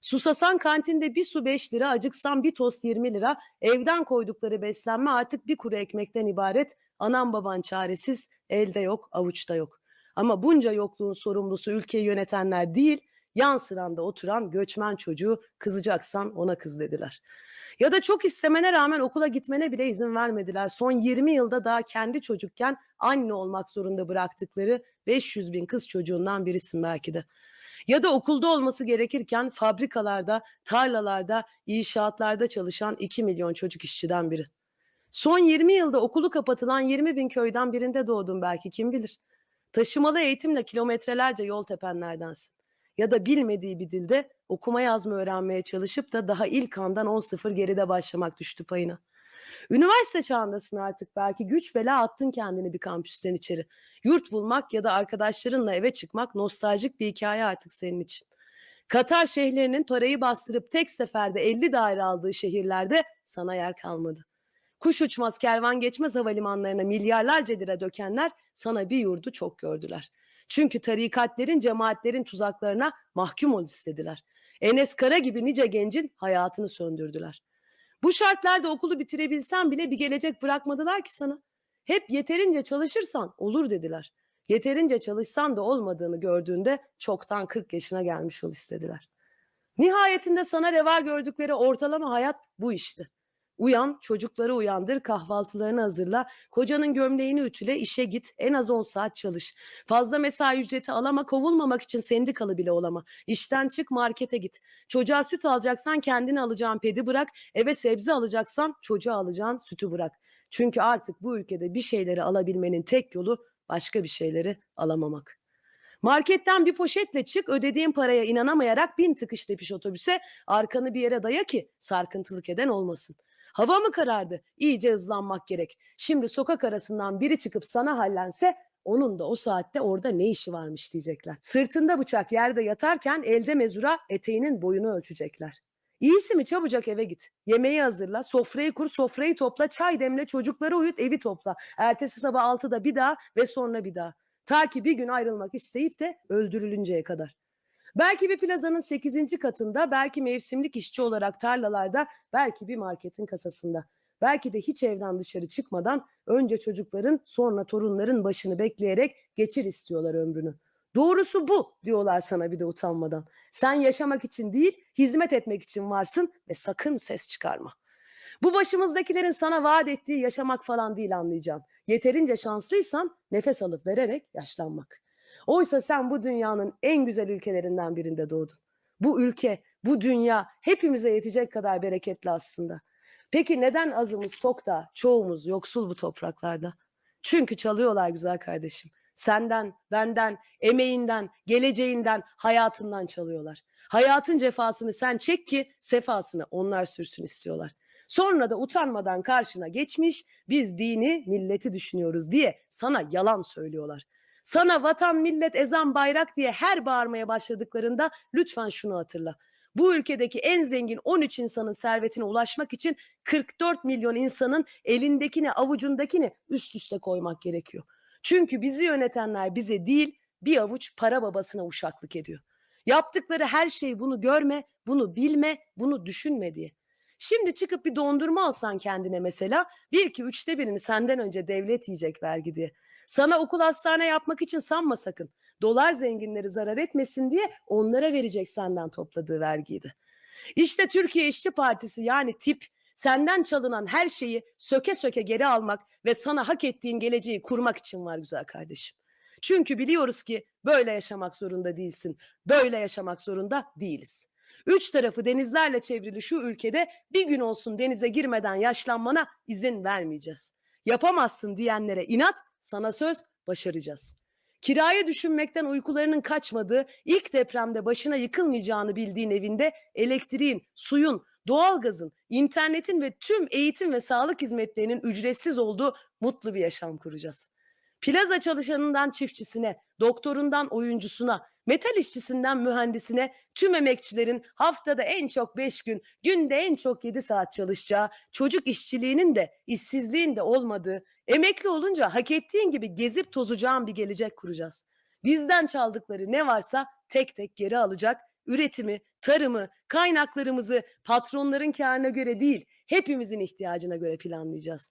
Susasan kantinde bir su 5 lira, acıksan bir tost 20 lira, evden koydukları beslenme artık bir kuru ekmekten ibaret. Anan baban çaresiz, elde yok, avuçta yok. Ama bunca yokluğun sorumlusu ülkeyi yönetenler değil, yan sıranda oturan göçmen çocuğu kızacaksan ona kız dediler. Ya da çok istemene rağmen okula gitmene bile izin vermediler. Son 20 yılda daha kendi çocukken anne olmak zorunda bıraktıkları 500 bin kız çocuğundan birisin belki de. Ya da okulda olması gerekirken fabrikalarda, tarlalarda, inşaatlarda çalışan 2 milyon çocuk işçiden biri. Son 20 yılda okulu kapatılan 20 bin köyden birinde doğdun belki kim bilir. Taşımalı eğitimle kilometrelerce yol tepenlerdensin ya da bilmediği bir dilde okuma yazma öğrenmeye çalışıp da daha ilk andan 10-0 geride başlamak düştü payına. Üniversite çağındasın artık belki güç bela attın kendini bir kampüsten içeri. Yurt bulmak ya da arkadaşlarınla eve çıkmak nostaljik bir hikaye artık senin için. Katar şeyhlerinin parayı bastırıp tek seferde 50 daire aldığı şehirlerde sana yer kalmadı. Kuş uçmaz kervan geçmez havalimanlarına milyarlarca lira dökenler sana bir yurdu çok gördüler. Çünkü tarikatlerin, cemaatlerin tuzaklarına mahkum ol istediler. Enes Kara gibi nice gencin hayatını söndürdüler. Bu şartlarda okulu bitirebilsen bile bir gelecek bırakmadılar ki sana. Hep yeterince çalışırsan olur dediler. Yeterince çalışsan da olmadığını gördüğünde çoktan 40 yaşına gelmiş ol istediler. Nihayetinde sana reva gördükleri ortalama hayat bu işte. Uyan, çocukları uyandır, kahvaltılarını hazırla, kocanın gömleğini ütüle, işe git, en az 10 saat çalış. Fazla mesai ücreti alama, kovulmamak için sendikalı bile olama. İşten çık, markete git. Çocuğa süt alacaksan kendini alacağın pedi bırak, eve sebze alacaksan çocuğa alacağın sütü bırak. Çünkü artık bu ülkede bir şeyleri alabilmenin tek yolu başka bir şeyleri alamamak. Marketten bir poşetle çık, ödediğin paraya inanamayarak bin tıkış tepiş otobüse, arkanı bir yere daya ki sarkıntılık eden olmasın. Hava mı karardı? İyice hızlanmak gerek. Şimdi sokak arasından biri çıkıp sana hallense onun da o saatte orada ne işi varmış diyecekler. Sırtında bıçak yerde yatarken elde mezura eteğinin boyunu ölçecekler. İyisi mi çabucak eve git. Yemeği hazırla, sofrayı kur, sofrayı topla, çay demle, çocukları uyut, evi topla. Ertesi sabah altıda bir daha ve sonra bir daha. Ta ki bir gün ayrılmak isteyip de öldürülünceye kadar. Belki bir plazanın 8. katında, belki mevsimlik işçi olarak tarlalarda, belki bir marketin kasasında. Belki de hiç evden dışarı çıkmadan önce çocukların sonra torunların başını bekleyerek geçir istiyorlar ömrünü. Doğrusu bu diyorlar sana bir de utanmadan. Sen yaşamak için değil, hizmet etmek için varsın ve sakın ses çıkarma. Bu başımızdakilerin sana vaat ettiği yaşamak falan değil anlayacağım. Yeterince şanslıysan nefes alıp vererek yaşlanmak. Oysa sen bu dünyanın en güzel ülkelerinden birinde doğdun. Bu ülke, bu dünya hepimize yetecek kadar bereketli aslında. Peki neden azımız tok da çoğumuz yoksul bu topraklarda? Çünkü çalıyorlar güzel kardeşim. Senden, benden, emeğinden, geleceğinden, hayatından çalıyorlar. Hayatın cefasını sen çek ki sefasını onlar sürsün istiyorlar. Sonra da utanmadan karşına geçmiş biz dini, milleti düşünüyoruz diye sana yalan söylüyorlar. Sana vatan, millet, ezan, bayrak diye her bağırmaya başladıklarında lütfen şunu hatırla. Bu ülkedeki en zengin 13 insanın servetine ulaşmak için 44 milyon insanın elindekini, avucundakini üst üste koymak gerekiyor. Çünkü bizi yönetenler bize değil, bir avuç para babasına uşaklık ediyor. Yaptıkları her şey bunu görme, bunu bilme, bunu düşünme diye. Şimdi çıkıp bir dondurma alsan kendine mesela, bir ki üçte birini senden önce devlet yiyecek vergi diye. Sana okul hastane yapmak için sanma sakın. Dolar zenginleri zarar etmesin diye onlara verecek senden topladığı vergiydi. İşte Türkiye İşçi Partisi yani tip senden çalınan her şeyi söke söke geri almak ve sana hak ettiğin geleceği kurmak için var güzel kardeşim. Çünkü biliyoruz ki böyle yaşamak zorunda değilsin. Böyle yaşamak zorunda değiliz. Üç tarafı denizlerle çevrili şu ülkede bir gün olsun denize girmeden yaşlanmana izin vermeyeceğiz. Yapamazsın diyenlere inat, sana söz başaracağız. Kirayı düşünmekten uykularının kaçmadığı, ilk depremde başına yıkılmayacağını bildiğin evinde elektriğin, suyun, doğalgazın, internetin ve tüm eğitim ve sağlık hizmetlerinin ücretsiz olduğu mutlu bir yaşam kuracağız. Plaza çalışanından çiftçisine, doktorundan oyuncusuna, metal işçisinden mühendisine tüm emekçilerin haftada en çok 5 gün, günde en çok 7 saat çalışacağı, çocuk işçiliğinin de işsizliğin de olmadığı, emekli olunca hak ettiğin gibi gezip tozacağın bir gelecek kuracağız. Bizden çaldıkları ne varsa tek tek geri alacak, üretimi, tarımı, kaynaklarımızı patronların karına göre değil, hepimizin ihtiyacına göre planlayacağız.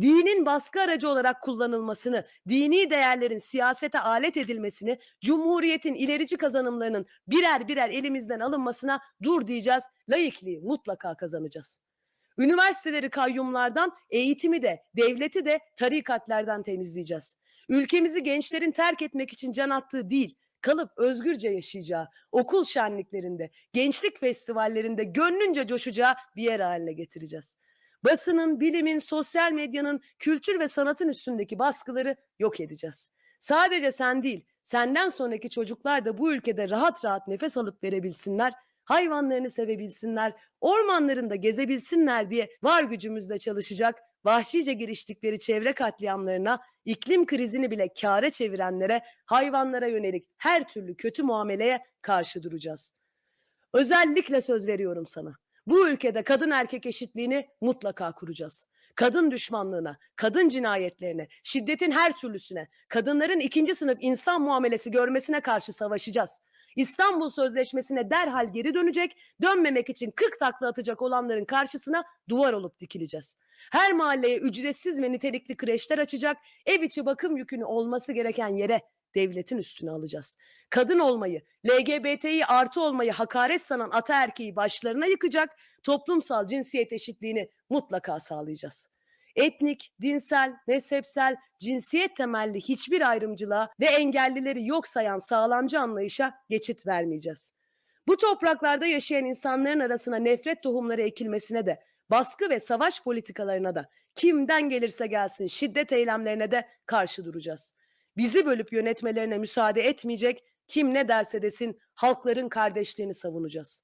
Dinin baskı aracı olarak kullanılmasını, dini değerlerin siyasete alet edilmesini, cumhuriyetin ilerici kazanımlarının birer birer elimizden alınmasına dur diyeceğiz, laikliği mutlaka kazanacağız. Üniversiteleri kayyumlardan, eğitimi de, devleti de tarikatlerden temizleyeceğiz. Ülkemizi gençlerin terk etmek için can attığı değil, kalıp özgürce yaşayacağı, okul şenliklerinde, gençlik festivallerinde gönlünce coşacağı bir yer haline getireceğiz. Basının, bilimin, sosyal medyanın, kültür ve sanatın üstündeki baskıları yok edeceğiz. Sadece sen değil, senden sonraki çocuklar da bu ülkede rahat rahat nefes alıp verebilsinler, hayvanlarını sevebilsinler, ormanlarında gezebilsinler diye var gücümüzle çalışacak, vahşice giriştikleri çevre katliamlarına, iklim krizini bile kâre çevirenlere, hayvanlara yönelik her türlü kötü muameleye karşı duracağız. Özellikle söz veriyorum sana. Bu ülkede kadın erkek eşitliğini mutlaka kuracağız. Kadın düşmanlığına, kadın cinayetlerine, şiddetin her türlüsüne, kadınların ikinci sınıf insan muamelesi görmesine karşı savaşacağız. İstanbul Sözleşmesi'ne derhal geri dönecek, dönmemek için 40 takla atacak olanların karşısına duvar olup dikileceğiz. Her mahalleye ücretsiz ve nitelikli kreşler açacak, ev içi bakım yükünü olması gereken yere devletin üstüne alacağız. Kadın olmayı, LGBT'yi artı olmayı hakaret sanan ataerkeği başlarına yıkacak, toplumsal cinsiyet eşitliğini mutlaka sağlayacağız. Etnik, dinsel, mezhepsel, cinsiyet temelli hiçbir ayrımcılığa ve engellileri yok sayan sağlamcı anlayışa geçit vermeyeceğiz. Bu topraklarda yaşayan insanların arasına nefret tohumları ekilmesine de, baskı ve savaş politikalarına da, kimden gelirse gelsin şiddet eylemlerine de karşı duracağız. Bizi bölüp yönetmelerine müsaade etmeyecek, kim ne derse desin halkların kardeşliğini savunacağız.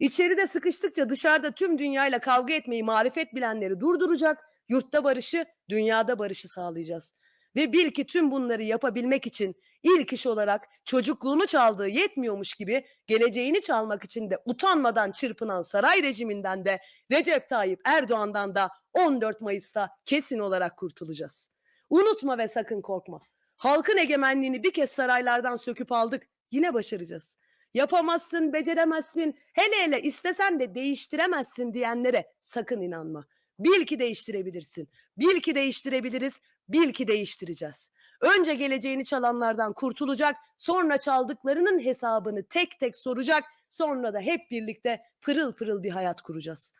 İçeride sıkıştıkça dışarıda tüm dünyayla kavga etmeyi marifet bilenleri durduracak, yurtta barışı, dünyada barışı sağlayacağız. Ve bil ki tüm bunları yapabilmek için ilk iş olarak çocukluğunu çaldığı yetmiyormuş gibi geleceğini çalmak için de utanmadan çırpınan saray rejiminden de Recep Tayyip Erdoğan'dan da 14 Mayıs'ta kesin olarak kurtulacağız. Unutma ve sakın korkma. Halkın egemenliğini bir kez saraylardan söküp aldık. Yine başaracağız. Yapamazsın, beceremezsin, hele hele istesen de değiştiremezsin diyenlere sakın inanma. Bil ki değiştirebilirsin. Bil ki değiştirebiliriz. Bil ki değiştireceğiz. Önce geleceğini çalanlardan kurtulacak, sonra çaldıklarının hesabını tek tek soracak, sonra da hep birlikte pırıl pırıl bir hayat kuracağız.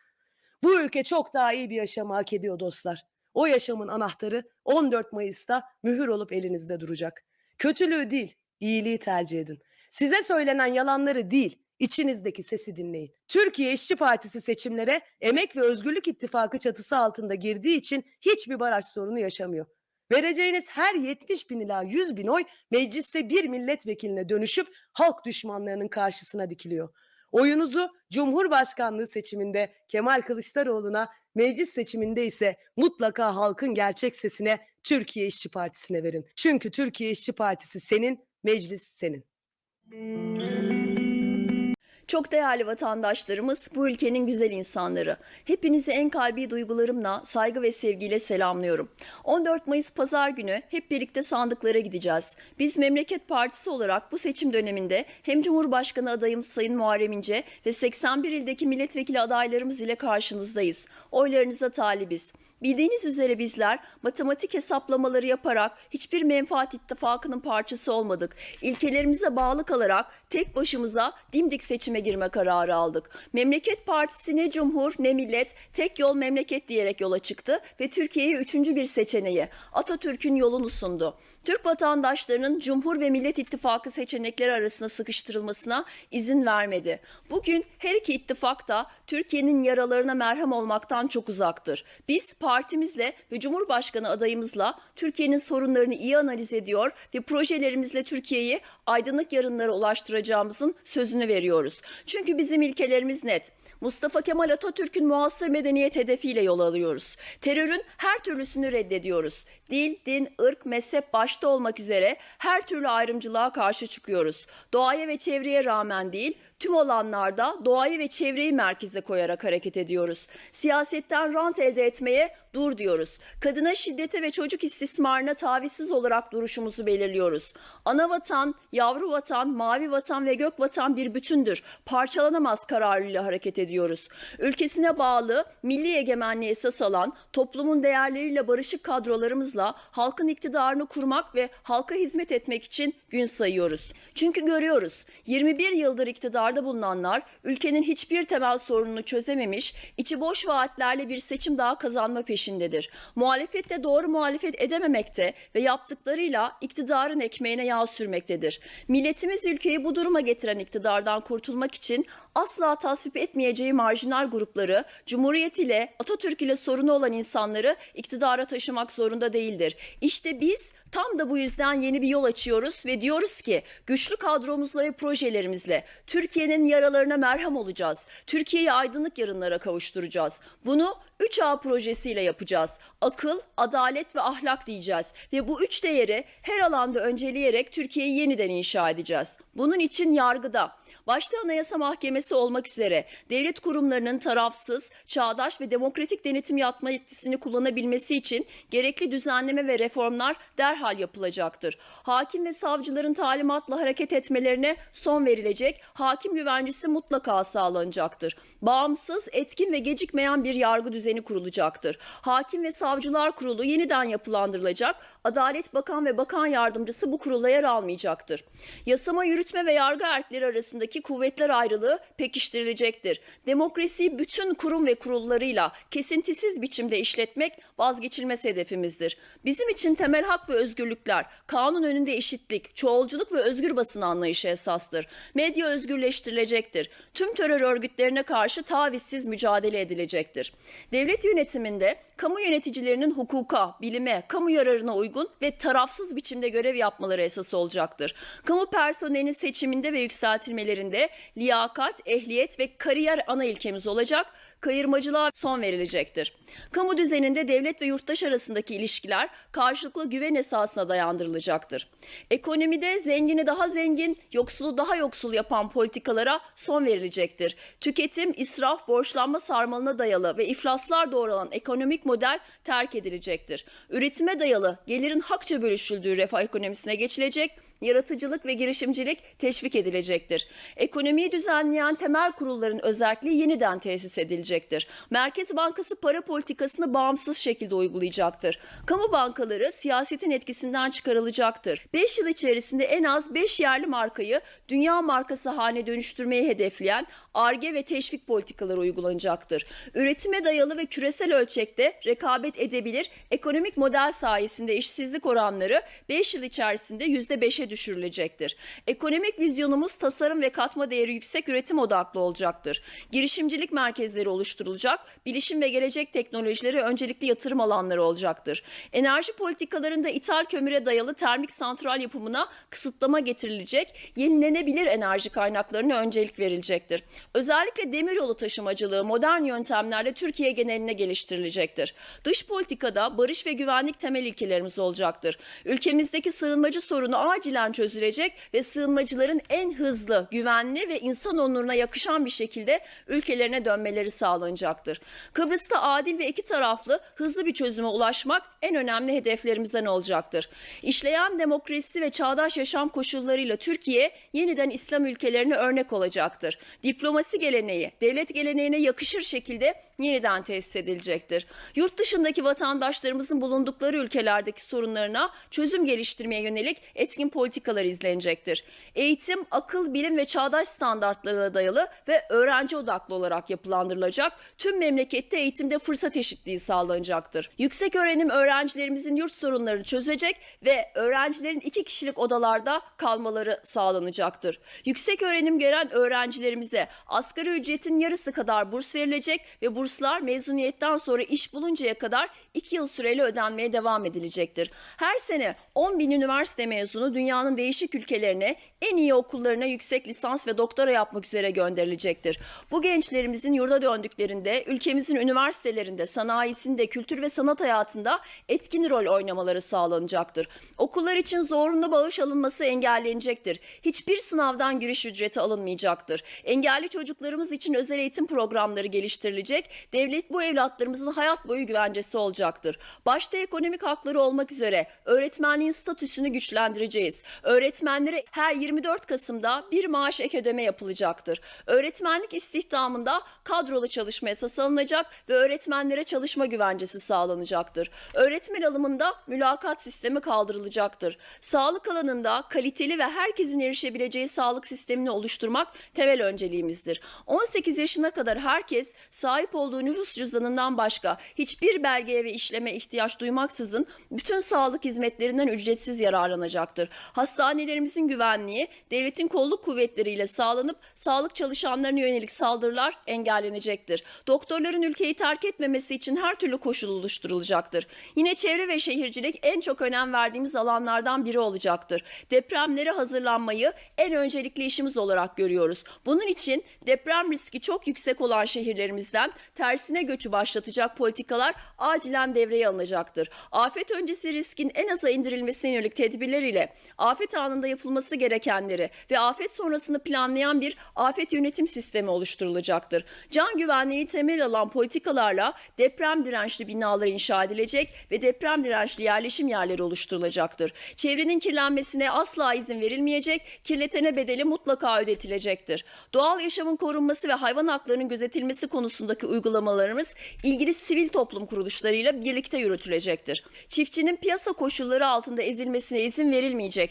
Bu ülke çok daha iyi bir yaşamı hak ediyor dostlar. O yaşamın anahtarı 14 Mayıs'ta mühür olup elinizde duracak. Kötülüğü değil, iyiliği tercih edin. Size söylenen yalanları değil, içinizdeki sesi dinleyin. Türkiye İşçi Partisi seçimlere Emek ve Özgürlük İttifakı çatısı altında girdiği için hiçbir baraj sorunu yaşamıyor. Vereceğiniz her 70 bin ila 100 bin oy mecliste bir milletvekiline dönüşüp halk düşmanlarının karşısına dikiliyor. Oyunuzu Cumhurbaşkanlığı seçiminde Kemal Kılıçdaroğlu'na, meclis seçiminde ise mutlaka halkın gerçek sesine Türkiye İşçi Partisi'ne verin. Çünkü Türkiye İşçi Partisi senin, meclis senin. Çok değerli vatandaşlarımız, bu ülkenin güzel insanları. Hepinizi en kalbi duygularımla, saygı ve sevgiyle selamlıyorum. 14 Mayıs Pazar günü hep birlikte sandıklara gideceğiz. Biz Memleket Partisi olarak bu seçim döneminde hem Cumhurbaşkanı adayımız Sayın Muharrem İnce ve 81 ildeki milletvekili adaylarımız ile karşınızdayız. Oylarınıza talibiz. Bildiğiniz üzere bizler matematik hesaplamaları yaparak hiçbir menfaat ittifakının parçası olmadık. İlkelerimize bağlı kalarak tek başımıza dimdik seçime girme kararı aldık. Memleket Partisi ne cumhur ne millet tek yol memleket diyerek yola çıktı ve Türkiye'ye üçüncü bir seçeneği Atatürk'ün yolunu sundu. Türk vatandaşlarının Cumhur ve Millet İttifakı seçenekleri arasında sıkıştırılmasına izin vermedi. Bugün her iki ittifak da Türkiye'nin yaralarına merhem olmaktan çok uzaktır. Biz partimizle ve Cumhurbaşkanı adayımızla Türkiye'nin sorunlarını iyi analiz ediyor ve projelerimizle Türkiye'yi aydınlık yarınlara ulaştıracağımızın sözünü veriyoruz. Çünkü bizim ilkelerimiz net. Mustafa Kemal Atatürk'ün muasır medeniyet hedefiyle yol alıyoruz. Terörün her türlüsünü reddediyoruz. Dil, din, ırk, mezhep başta olmak üzere her türlü ayrımcılığa karşı çıkıyoruz. Doğaya ve çevreye rağmen değil, tüm alanlarda doğayı ve çevreyi merkeze koyarak hareket ediyoruz. Siyasetten rant elde etmeye dur diyoruz. Kadına şiddete ve çocuk istismarına tavizsiz olarak duruşumuzu belirliyoruz. Ana vatan, yavru vatan, mavi vatan ve gök vatan bir bütündür. Parçalanamaz kararlıyla hareket ediyoruz. Ülkesine bağlı, milli egemenliği esas alan, toplumun değerleriyle barışık kadrolarımızla halkın iktidarını kurmak ve halka hizmet etmek için gün sayıyoruz. Çünkü görüyoruz 21 yıldır iktidarda bulunanlar ülkenin hiçbir temel sorununu çözememiş, içi boş vaatlerle bir seçim daha kazanma peşindedir. Muhalefette doğru muhalefet edememekte ve yaptıklarıyla iktidarın ekmeğine yağ sürmektedir. Milletimiz ülkeyi bu duruma getiren iktidardan kurtulmak için asla tasvip etmeyeceği marjinal grupları, Cumhuriyet ile Atatürk ile sorunu olan insanları iktidara taşımak zorunda değildir. İşte biz tam da bu yüzden yeni bir yol açıyoruz ve diyoruz ki güçlü kadromuzla ve projelerimizle Türkiye'nin yaralarına merhem olacağız. Türkiye'yi aydınlık yarınlara kavuşturacağız. Bunu 3A projesiyle yapacağız. Akıl, adalet ve ahlak diyeceğiz. Ve bu üç değeri her alanda önceleyerek Türkiye'yi yeniden inşa edeceğiz. Bunun için yargıda, başta Anayasa Mahkemesi olmak üzere devlet kurumlarının tarafsız, çağdaş ve demokratik denetim yapma yetkisini kullanabilmesi için gerekli düzenleme ve reformlar derhal yapılacaktır. Hakim ve savcıların talimatla hareket etmelerine son verilecek, hakim güvencesi mutlaka sağlanacaktır. Bağımsız, etkin ve gecikmeyen bir yargı düzeni kurulacaktır. Hakim ve Savcılar Kurulu yeniden yapılandırılacak, Adalet Bakan ve Bakan Yardımcısı bu kurula yer almayacaktır. Yasama, yürütme ve yargı erkleri arasındaki kuvvetler ayrılığı pekiştirilecektir. Demokrasiyi bütün kurum ve kurullarıyla kesintisiz biçimde işletmek vazgeçilmez hedefimizdir. Bizim için temel hak ve özgürlükler, kanun önünde eşitlik, çoğulculuk ve özgür basın anlayışı esastır. Medya özgürleştirilecektir. Tüm terör örgütlerine karşı tavizsiz mücadele edilecektir. Devlet yönetiminde kamu yöneticilerinin hukuka, bilime, kamu yararına uygun ve tarafsız biçimde görev yapmaları esas olacaktır. Kamu personelinin seçiminde ve yükseltilmelerinde liyakat, ehliyet ve kariyer ana ilkemiz olacak kayırmacılığa son verilecektir. Kamu düzeninde devlet ve yurttaş arasındaki ilişkiler karşılıklı güven esasına dayandırılacaktır. Ekonomide zengini daha zengin, yoksulu daha yoksul yapan politikalara son verilecektir. Tüketim, israf, borçlanma sarmalına dayalı ve iflaslar doğuran ekonomik model terk edilecektir. Üretime dayalı, gelirin hakça bölüşüldüğü refah ekonomisine geçilecek yaratıcılık ve girişimcilik teşvik edilecektir. Ekonomiyi düzenleyen temel kurulların özelliği yeniden tesis edilecektir. Merkez Bankası para politikasını bağımsız şekilde uygulayacaktır. Kamu bankaları siyasetin etkisinden çıkarılacaktır. 5 yıl içerisinde en az 5 yerli markayı dünya markası haline dönüştürmeyi hedefleyen ARGE ve teşvik politikaları uygulanacaktır. Üretime dayalı ve küresel ölçekte rekabet edebilir, ekonomik model sayesinde işsizlik oranları 5 yıl içerisinde %5'e düşürülecektir. Ekonomik vizyonumuz tasarım ve katma değeri yüksek üretim odaklı olacaktır. Girişimcilik merkezleri oluşturulacak, bilişim ve gelecek teknolojileri öncelikli yatırım alanları olacaktır. Enerji politikalarında ithal kömüre dayalı termik santral yapımına kısıtlama getirilecek, yenilenebilir enerji kaynaklarına öncelik verilecektir. Özellikle demiryolu taşımacılığı modern yöntemlerle Türkiye geneline geliştirilecektir. Dış politikada barış ve güvenlik temel ilkelerimiz olacaktır. Ülkemizdeki sığınmacı sorunu acilen çözülecek ve sığınmacıların en hızlı, güvenli ve insan onuruna yakışan bir şekilde ülkelerine dönmeleri sağlanacaktır. Kıbrıs'ta adil ve iki taraflı hızlı bir çözüme ulaşmak en önemli hedeflerimizden olacaktır. İşleyen demokrasi ve çağdaş yaşam koşullarıyla Türkiye yeniden İslam ülkelerine örnek olacaktır. Diplomasi geleneği, devlet geleneğine yakışır şekilde yeniden tesis edilecektir. Yurt dışındaki vatandaşlarımızın bulundukları ülkelerdeki sorunlarına çözüm geliştirmeye yönelik etkin politikalar izlenecektir. Eğitim, akıl, bilim ve çağdaş standartlara dayalı ve öğrenci odaklı olarak yapılandırılacak. Tüm memlekette eğitimde fırsat eşitliği sağlanacaktır. Yüksek öğrenim öğrencilerimizin yurt sorunlarını çözecek ve öğrencilerin iki kişilik odalarda kalmaları sağlanacaktır. Yüksek öğrenim gören öğrencilerimize asgari ücretin yarısı kadar burs verilecek ve burslar mezuniyetten sonra iş buluncaya kadar 2 yıl süreyle ödenmeye devam edilecektir. Her sene 10 bin üniversite mezunu dünyanın değişik ülkelerine en iyi okullarına yüksek lisans ve doktora yapmak üzere gönderilecektir. Bu gençlerimizin yurda döndüklerinde ülkemizin üniversitelerinde, sanayisinde, kültür ve sanat hayatında etkin rol oynamaları sağlanacaktır. Okullar için zorunlu bağış alınması engellenecektir. Hiçbir sınavdan giriş ücreti alınmayacaktır. Engelli çocuklarımız için özel eğitim programları geliştirilecek. Devlet bu evlatlarımızın hayat boyu güvencesi olacaktır. Başta ekonomik hakları olmak üzere öğretmenliğin statüsünü güçlendireceğiz. Öğretmenlere her 24 Kasım'da bir maaş ek ödeme yapılacaktır. Öğretmenlik istihdamında kadrolu çalışma esas alınacak ve öğretmenlere çalışma güvencesi sağlanacaktır. Öğretmen alımında mülakat sistemi kaldırılacaktır. Sağlık alanında kaliteli ve herkesin erişebileceği sağlık sistemini oluşturmak temel önceliğimizdir. 18 yaşına kadar herkes sahip olduğu nüfus cüzdanından başka hiçbir belgeye ve işleme ihtiyaç duymaksızın bütün sağlık hizmetlerinden ücretsiz yararlanacaktır. Hastanelerimizin güvenliği devletin kolluk kuvvetleriyle sağlanıp sağlık çalışanlarına yönelik saldırılar engellenecektir. Doktorların ülkeyi terk etmemesi için her türlü koşul oluşturulacaktır. Yine çevre ve şehircilik en çok önem verdiğimiz alanlardan biri olacaktır. Depremlere hazırlanmayı en öncelikli işimiz olarak görüyoruz. Bunun için deprem riski çok yüksek olan şehirlerimizden tersine göçü başlatacak politikalar acilen devreye alınacaktır. Afet öncesi riskin en aza indirilmesine yönelik tedbirler ile afet anında yapılması gerekenleri ve afet sonrasını planlayan bir afet yönetim sistemi oluşturulacaktır. Can güvenliği temel alan politikalarla deprem dirençli binalar inşa edilecek ve deprem dirençli yerleşim yerleri oluşturulacaktır. Çevrenin kirlenmesine asla izin verilmeyecek, kirletene bedeli mutlaka ödetilecektir. Doğal yaşamın korunması ve hayvan haklarının gözetilmesi konusundaki uygulamalarımız ilgili sivil toplum kuruluşlarıyla birlikte yürütülecektir. Çiftçinin piyasa koşulları altında ezilmesine izin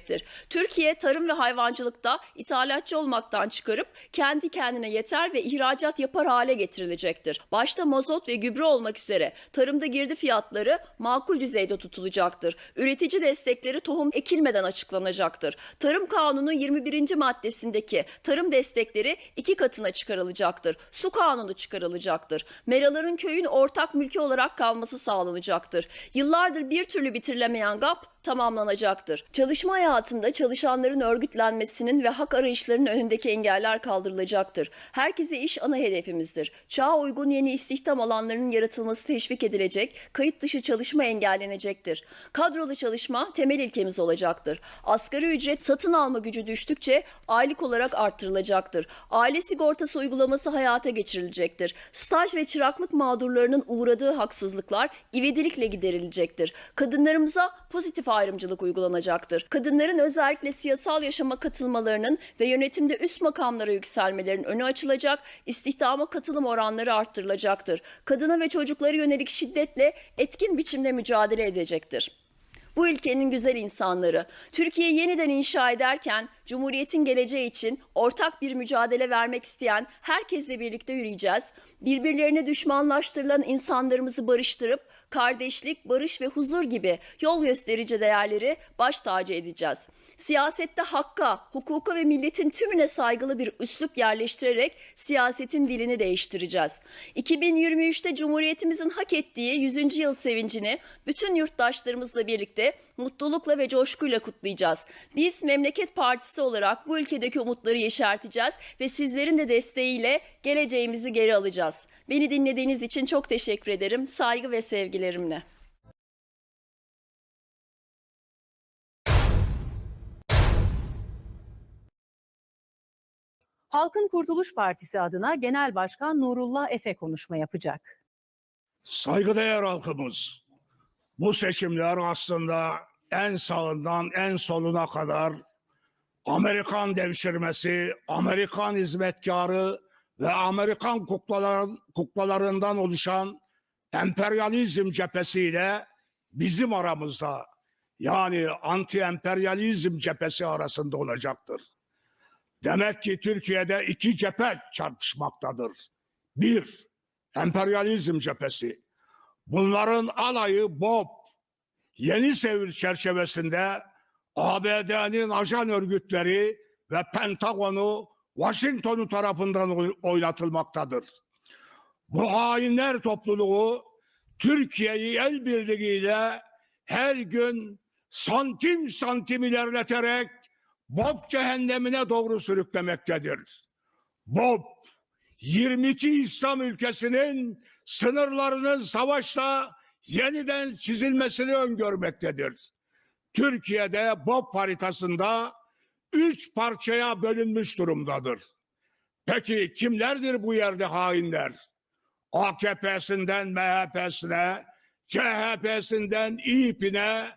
verilmeyecektir. Türkiye tarım ve hayvancılıkta ithalatçı olmaktan çıkarıp kendi kendine yeter ve ihracat yapar hale getirilecektir. Başta mazot ve gübre olmak üzere tarımda girdi fiyatları makul düzeyde tutulacaktır. Üretici destekleri tohum ekilmeden açıklanacaktır. Tarım Kanunu 21. maddesindeki tarım destekleri iki katına çıkarılacaktır. Su kanunu çıkarılacaktır. Meraların köyün ortak mülkü olarak kalması sağlanacaktır. Yıllardır bir türlü bitirilemeyen GAP tamamlanacaktır. Çalışma hayatında çalışanların örgütlenmesinin ve hak arayışlarının önündeki engeller kaldırılacaktır. Herkese iş ana hedefimizdir. Çağa uygun yeni istihdam alanlarının yaratılması teşvik edilecek, kayıt dışı çalışma engellenecektir. Kadrolu çalışma temel ilkemiz olacaktır. Asgari ücret satın alma gücü düştükçe aylık olarak arttırılacaktır. Aile sigortası uygulaması hayata geçirilecektir. Staj ve çıraklık mağdurlarının uğradığı haksızlıklar ivedilikle giderilecektir. Kadınlarımıza pozitif ayrımcılık uygulanacaktır. Kadınların özellikle siyasal yaşama katılmalarının ve yönetimde üst makamlara yükselmelerinin önü açılacak, istihdama katılım oranları arttırılacaktır. Kadına ve çocuklara yönelik şiddetle etkin biçimde mücadele edecektir. Bu ülkenin güzel insanları, Türkiye yeniden inşa ederken Cumhuriyet'in geleceği için ortak bir mücadele vermek isteyen herkesle birlikte yürüyeceğiz. Birbirlerine düşmanlaştırılan insanlarımızı barıştırıp kardeşlik, barış ve huzur gibi yol gösterici değerleri baş tacı edeceğiz. Siyasette hakka, hukuka ve milletin tümüne saygılı bir üslup yerleştirerek siyasetin dilini değiştireceğiz. 2023'te Cumhuriyetimizin hak ettiği 100. yıl sevincini bütün yurttaşlarımızla birlikte mutlulukla ve coşkuyla kutlayacağız. Biz Memleket Partisi olarak bu ülkedeki umutları yeşerteceğiz ve sizlerin de desteğiyle geleceğimizi geri alacağız. Beni dinlediğiniz için çok teşekkür ederim. Saygı ve sevgilerimle. Halkın Kurtuluş Partisi adına Genel Başkan Nurullah Efe konuşma yapacak. Saygıdeğer halkımız, bu seçimler aslında en sağından en soluna kadar Amerikan devşirmesi, Amerikan hizmetkarı ve Amerikan kuklaların, kuklalarından oluşan emperyalizm cephesiyle bizim aramızda yani anti-emperyalizm cephesi arasında olacaktır. Demek ki Türkiye'de iki cephe çarpışmaktadır. Bir, emperyalizm cephesi. Bunların alayı Bob, yeni sevir çerçevesinde ABD'nin ajan örgütleri ve Pentagon'u Washington'u tarafından oynatılmaktadır. Bu hainler topluluğu Türkiye'yi el birliğiyle her gün santim santim ilerleterek Bob cehennemine doğru sürüklemektedir. Bob 22 İslam ülkesinin sınırlarının savaşla yeniden çizilmesini öngörmektedir. Türkiye'de BOP haritasında üç parçaya bölünmüş durumdadır. Peki kimlerdir bu yerde hainler? AKP'sinden MHP'sine, CHP'sinden İYİP'ine,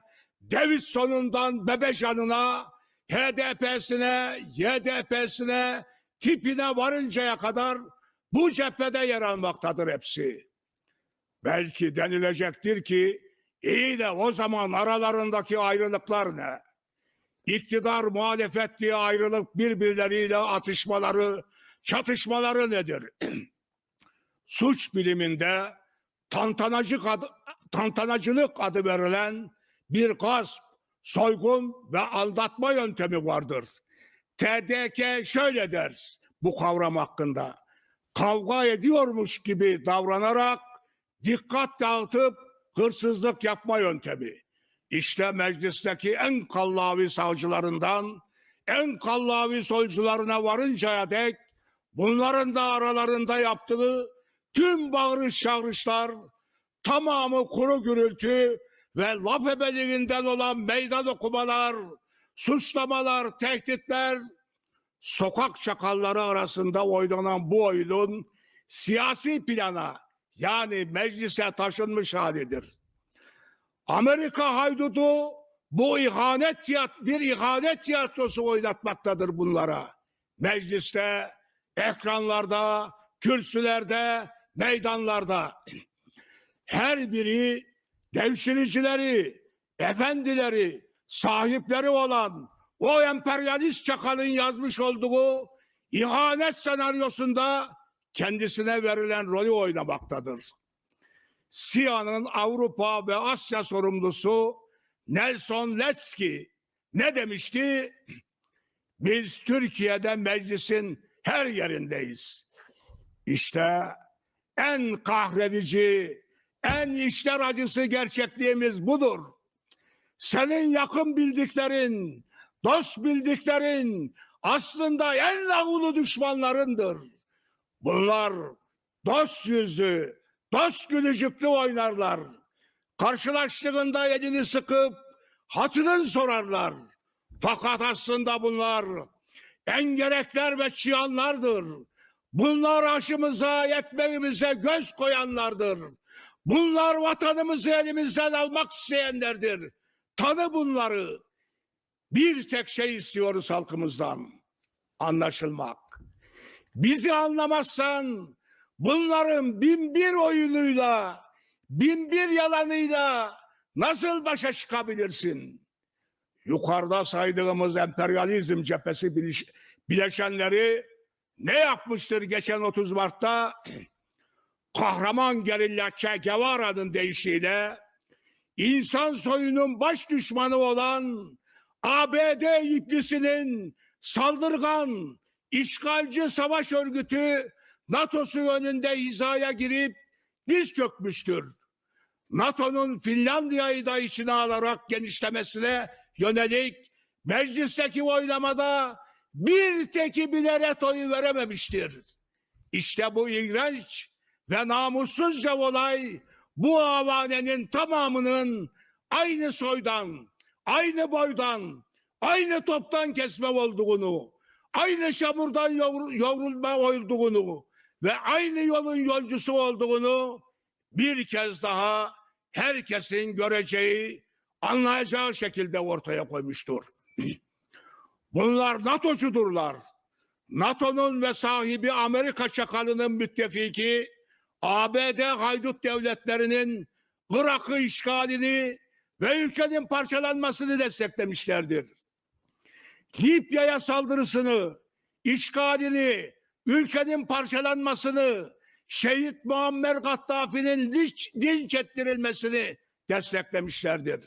Davidson'undan Bebecan'ına, HDP'sine, YDP'sine, tipine varıncaya kadar bu cephede yer almaktadır hepsi. Belki denilecektir ki iyi de o zaman aralarındaki ayrılıklar ne? İktidar muhalefet diye ayrılık birbirleriyle atışmaları, çatışmaları nedir? Suç biliminde tantanacılık adı, tantanacılık adı verilen bir gasp, soygun ve aldatma yöntemi vardır. TDK şöyle der bu kavram hakkında. Kavga ediyormuş gibi davranarak dikkat dağıtıp hırsızlık yapma yöntemi. İşte meclisteki en kallavi savcılarından en kallavi solcularına varıncaya dek bunların da aralarında yaptığı tüm bağırış çağrışlar tamamı kuru gürültü ve laf ebeliğinden olan meydan okumalar, suçlamalar, tehditler, sokak çakalları arasında oynanan bu oyunun siyasi plana yani meclise taşınmış halidir. Amerika haydudu bu ihanet bir ihanet tiyatrosu oynatmaktadır bunlara. Mecliste, ekranlarda, kürsülerde, meydanlarda. Her biri devşiricileri, efendileri, sahipleri olan o emperyalist çakalın yazmış olduğu ihanet senaryosunda kendisine verilen rolü oynamaktadır. SİA'nın Avrupa ve Asya sorumlusu Nelson Letski ne demişti? Biz Türkiye'de meclisin her yerindeyiz. İşte en kahredici, en işler acısı gerçekliğimiz budur. Senin yakın bildiklerin, dost bildiklerin aslında en lağulu düşmanlarındır. Bunlar dost yüzü, dost gülücüklü oynarlar. Karşılaştığında elini sıkıp hatırın sorarlar. Fakat aslında bunlar engerekler ve çıyanlardır. Bunlar aşımıza, ekmeğimize göz koyanlardır. Bunlar vatanımızı elimizden almak isteyenlerdir. Tanı bunları. Bir tek şey istiyoruz halkımızdan. Anlaşılmak. Bizi anlamazsan bunların bin bir oyunuyla, bin bir yalanıyla nasıl başa çıkabilirsin? Yukarıda saydığımız emperyalizm cephesi bileş- bileşenleri ne yapmıştır geçen 30 Mart'ta? Kahraman gerilla Che Guevara'nın deyişiyle insan soyunun baş düşmanı olan ABD iblisinin saldırgan, işgalci savaş örgütü NATO'su önünde hizaya girip diz çökmüştür. NATO'nun Finlandiya'yı da içine alarak genişlemesine yönelik meclisteki oylamada bir teki bile retoyu verememiştir. İşte bu iğrenç ve namussuzca olay bu avanenin tamamının aynı soydan, aynı boydan, aynı toptan kesme olduğunu, aynı çamurdan yoğrul- yoğrulma olduğunu ve aynı yolun yolcusu olduğunu bir kez daha herkesin göreceği, anlayacağı şekilde ortaya koymuştur. Bunlar NATO'cudurlar. NATO'nun ve sahibi Amerika çakalının müttefiki ABD haydut devletlerinin Irak'ı işgalini ve ülkenin parçalanmasını desteklemişlerdir. Libya'ya saldırısını, işgalini, ülkenin parçalanmasını, şehit Muammer Gaddafi'nin linç, linç ettirilmesini desteklemişlerdir.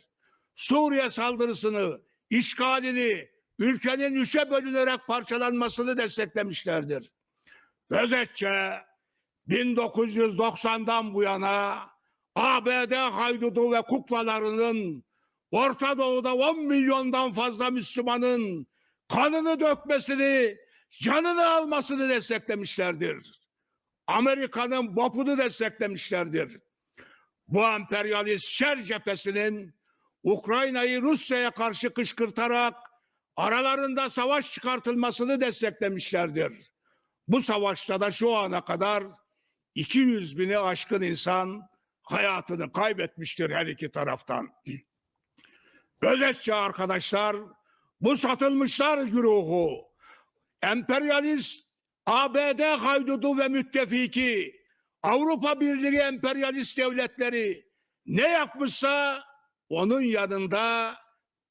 Suriye saldırısını, işgalini, ülkenin üçe bölünerek parçalanmasını desteklemişlerdir. Özetçe 1990'dan bu yana ABD haydudu ve kuklalarının Orta Doğu'da 10 milyondan fazla Müslümanın kanını dökmesini, canını almasını desteklemişlerdir. Amerika'nın bopunu desteklemişlerdir. Bu emperyalist şer cephesinin Ukrayna'yı Rusya'ya karşı kışkırtarak aralarında savaş çıkartılmasını desteklemişlerdir. Bu savaşta da şu ana kadar 200 bini aşkın insan hayatını kaybetmiştir her iki taraftan. Özetçe arkadaşlar bu satılmışlar güruhu emperyalist ABD haydudu ve müttefiki Avrupa Birliği emperyalist devletleri ne yapmışsa onun yanında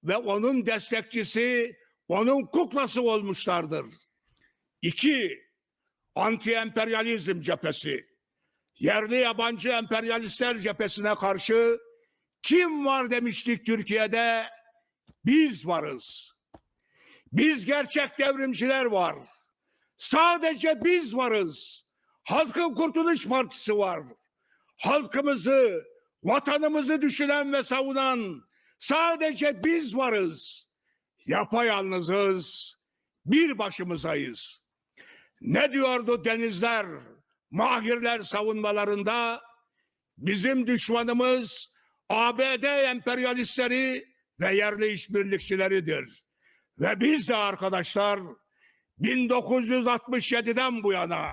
ve onun destekçisi, onun kuklası olmuşlardır. İki, anti-emperyalizm cephesi. Yerli yabancı emperyalistler cephesine karşı kim var demiştik Türkiye'de? biz varız. Biz gerçek devrimciler var. Sadece biz varız. Halkın Kurtuluş Partisi var. Halkımızı, vatanımızı düşünen ve savunan sadece biz varız. Yapayalnızız, bir başımızayız. Ne diyordu denizler, mahirler savunmalarında? Bizim düşmanımız ABD emperyalistleri ve yerli işbirlikçileridir. Ve biz de arkadaşlar 1967'den bu yana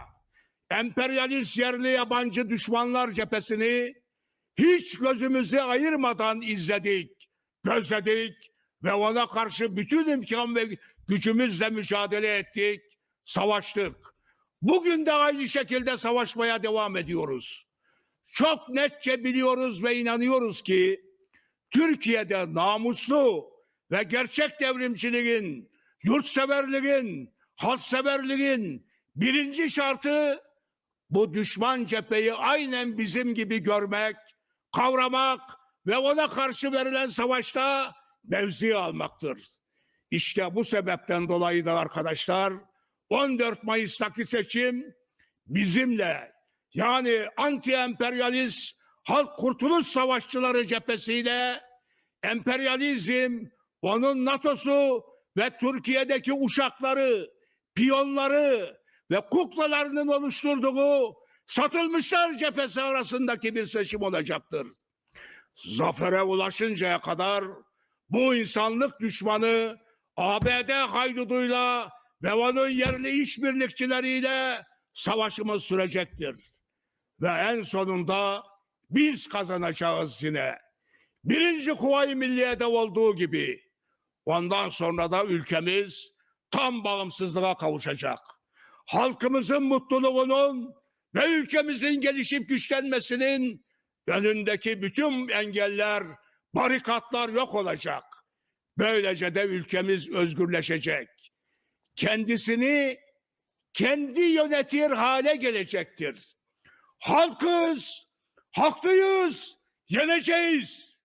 emperyalist yerli yabancı düşmanlar cephesini hiç gözümüzü ayırmadan izledik, gözledik ve ona karşı bütün imkan ve gücümüzle mücadele ettik, savaştık. Bugün de aynı şekilde savaşmaya devam ediyoruz. Çok netçe biliyoruz ve inanıyoruz ki Türkiye'de namuslu ve gerçek devrimciliğin, yurtseverliğin, halkseverliğin birinci şartı bu düşman cepheyi aynen bizim gibi görmek, kavramak ve ona karşı verilen savaşta mevzi almaktır. İşte bu sebepten dolayı da arkadaşlar 14 Mayıs'taki seçim bizimle yani anti-emperyalist halk kurtuluş savaşçıları cephesiyle emperyalizm, onun NATO'su ve Türkiye'deki uşakları, piyonları ve kuklalarının oluşturduğu satılmışlar cephesi arasındaki bir seçim olacaktır. Zafere ulaşıncaya kadar bu insanlık düşmanı ABD hayduduyla ve onun yerli işbirlikçileriyle savaşımız sürecektir. Ve en sonunda biz kazanacağız yine. Birinci Kuvayi Milliye'de olduğu gibi. Ondan sonra da ülkemiz tam bağımsızlığa kavuşacak. Halkımızın mutluluğunun ve ülkemizin gelişip güçlenmesinin önündeki bütün engeller, barikatlar yok olacak. Böylece de ülkemiz özgürleşecek. Kendisini kendi yönetir hale gelecektir. Halkız, haklıyız, yeneceğiz.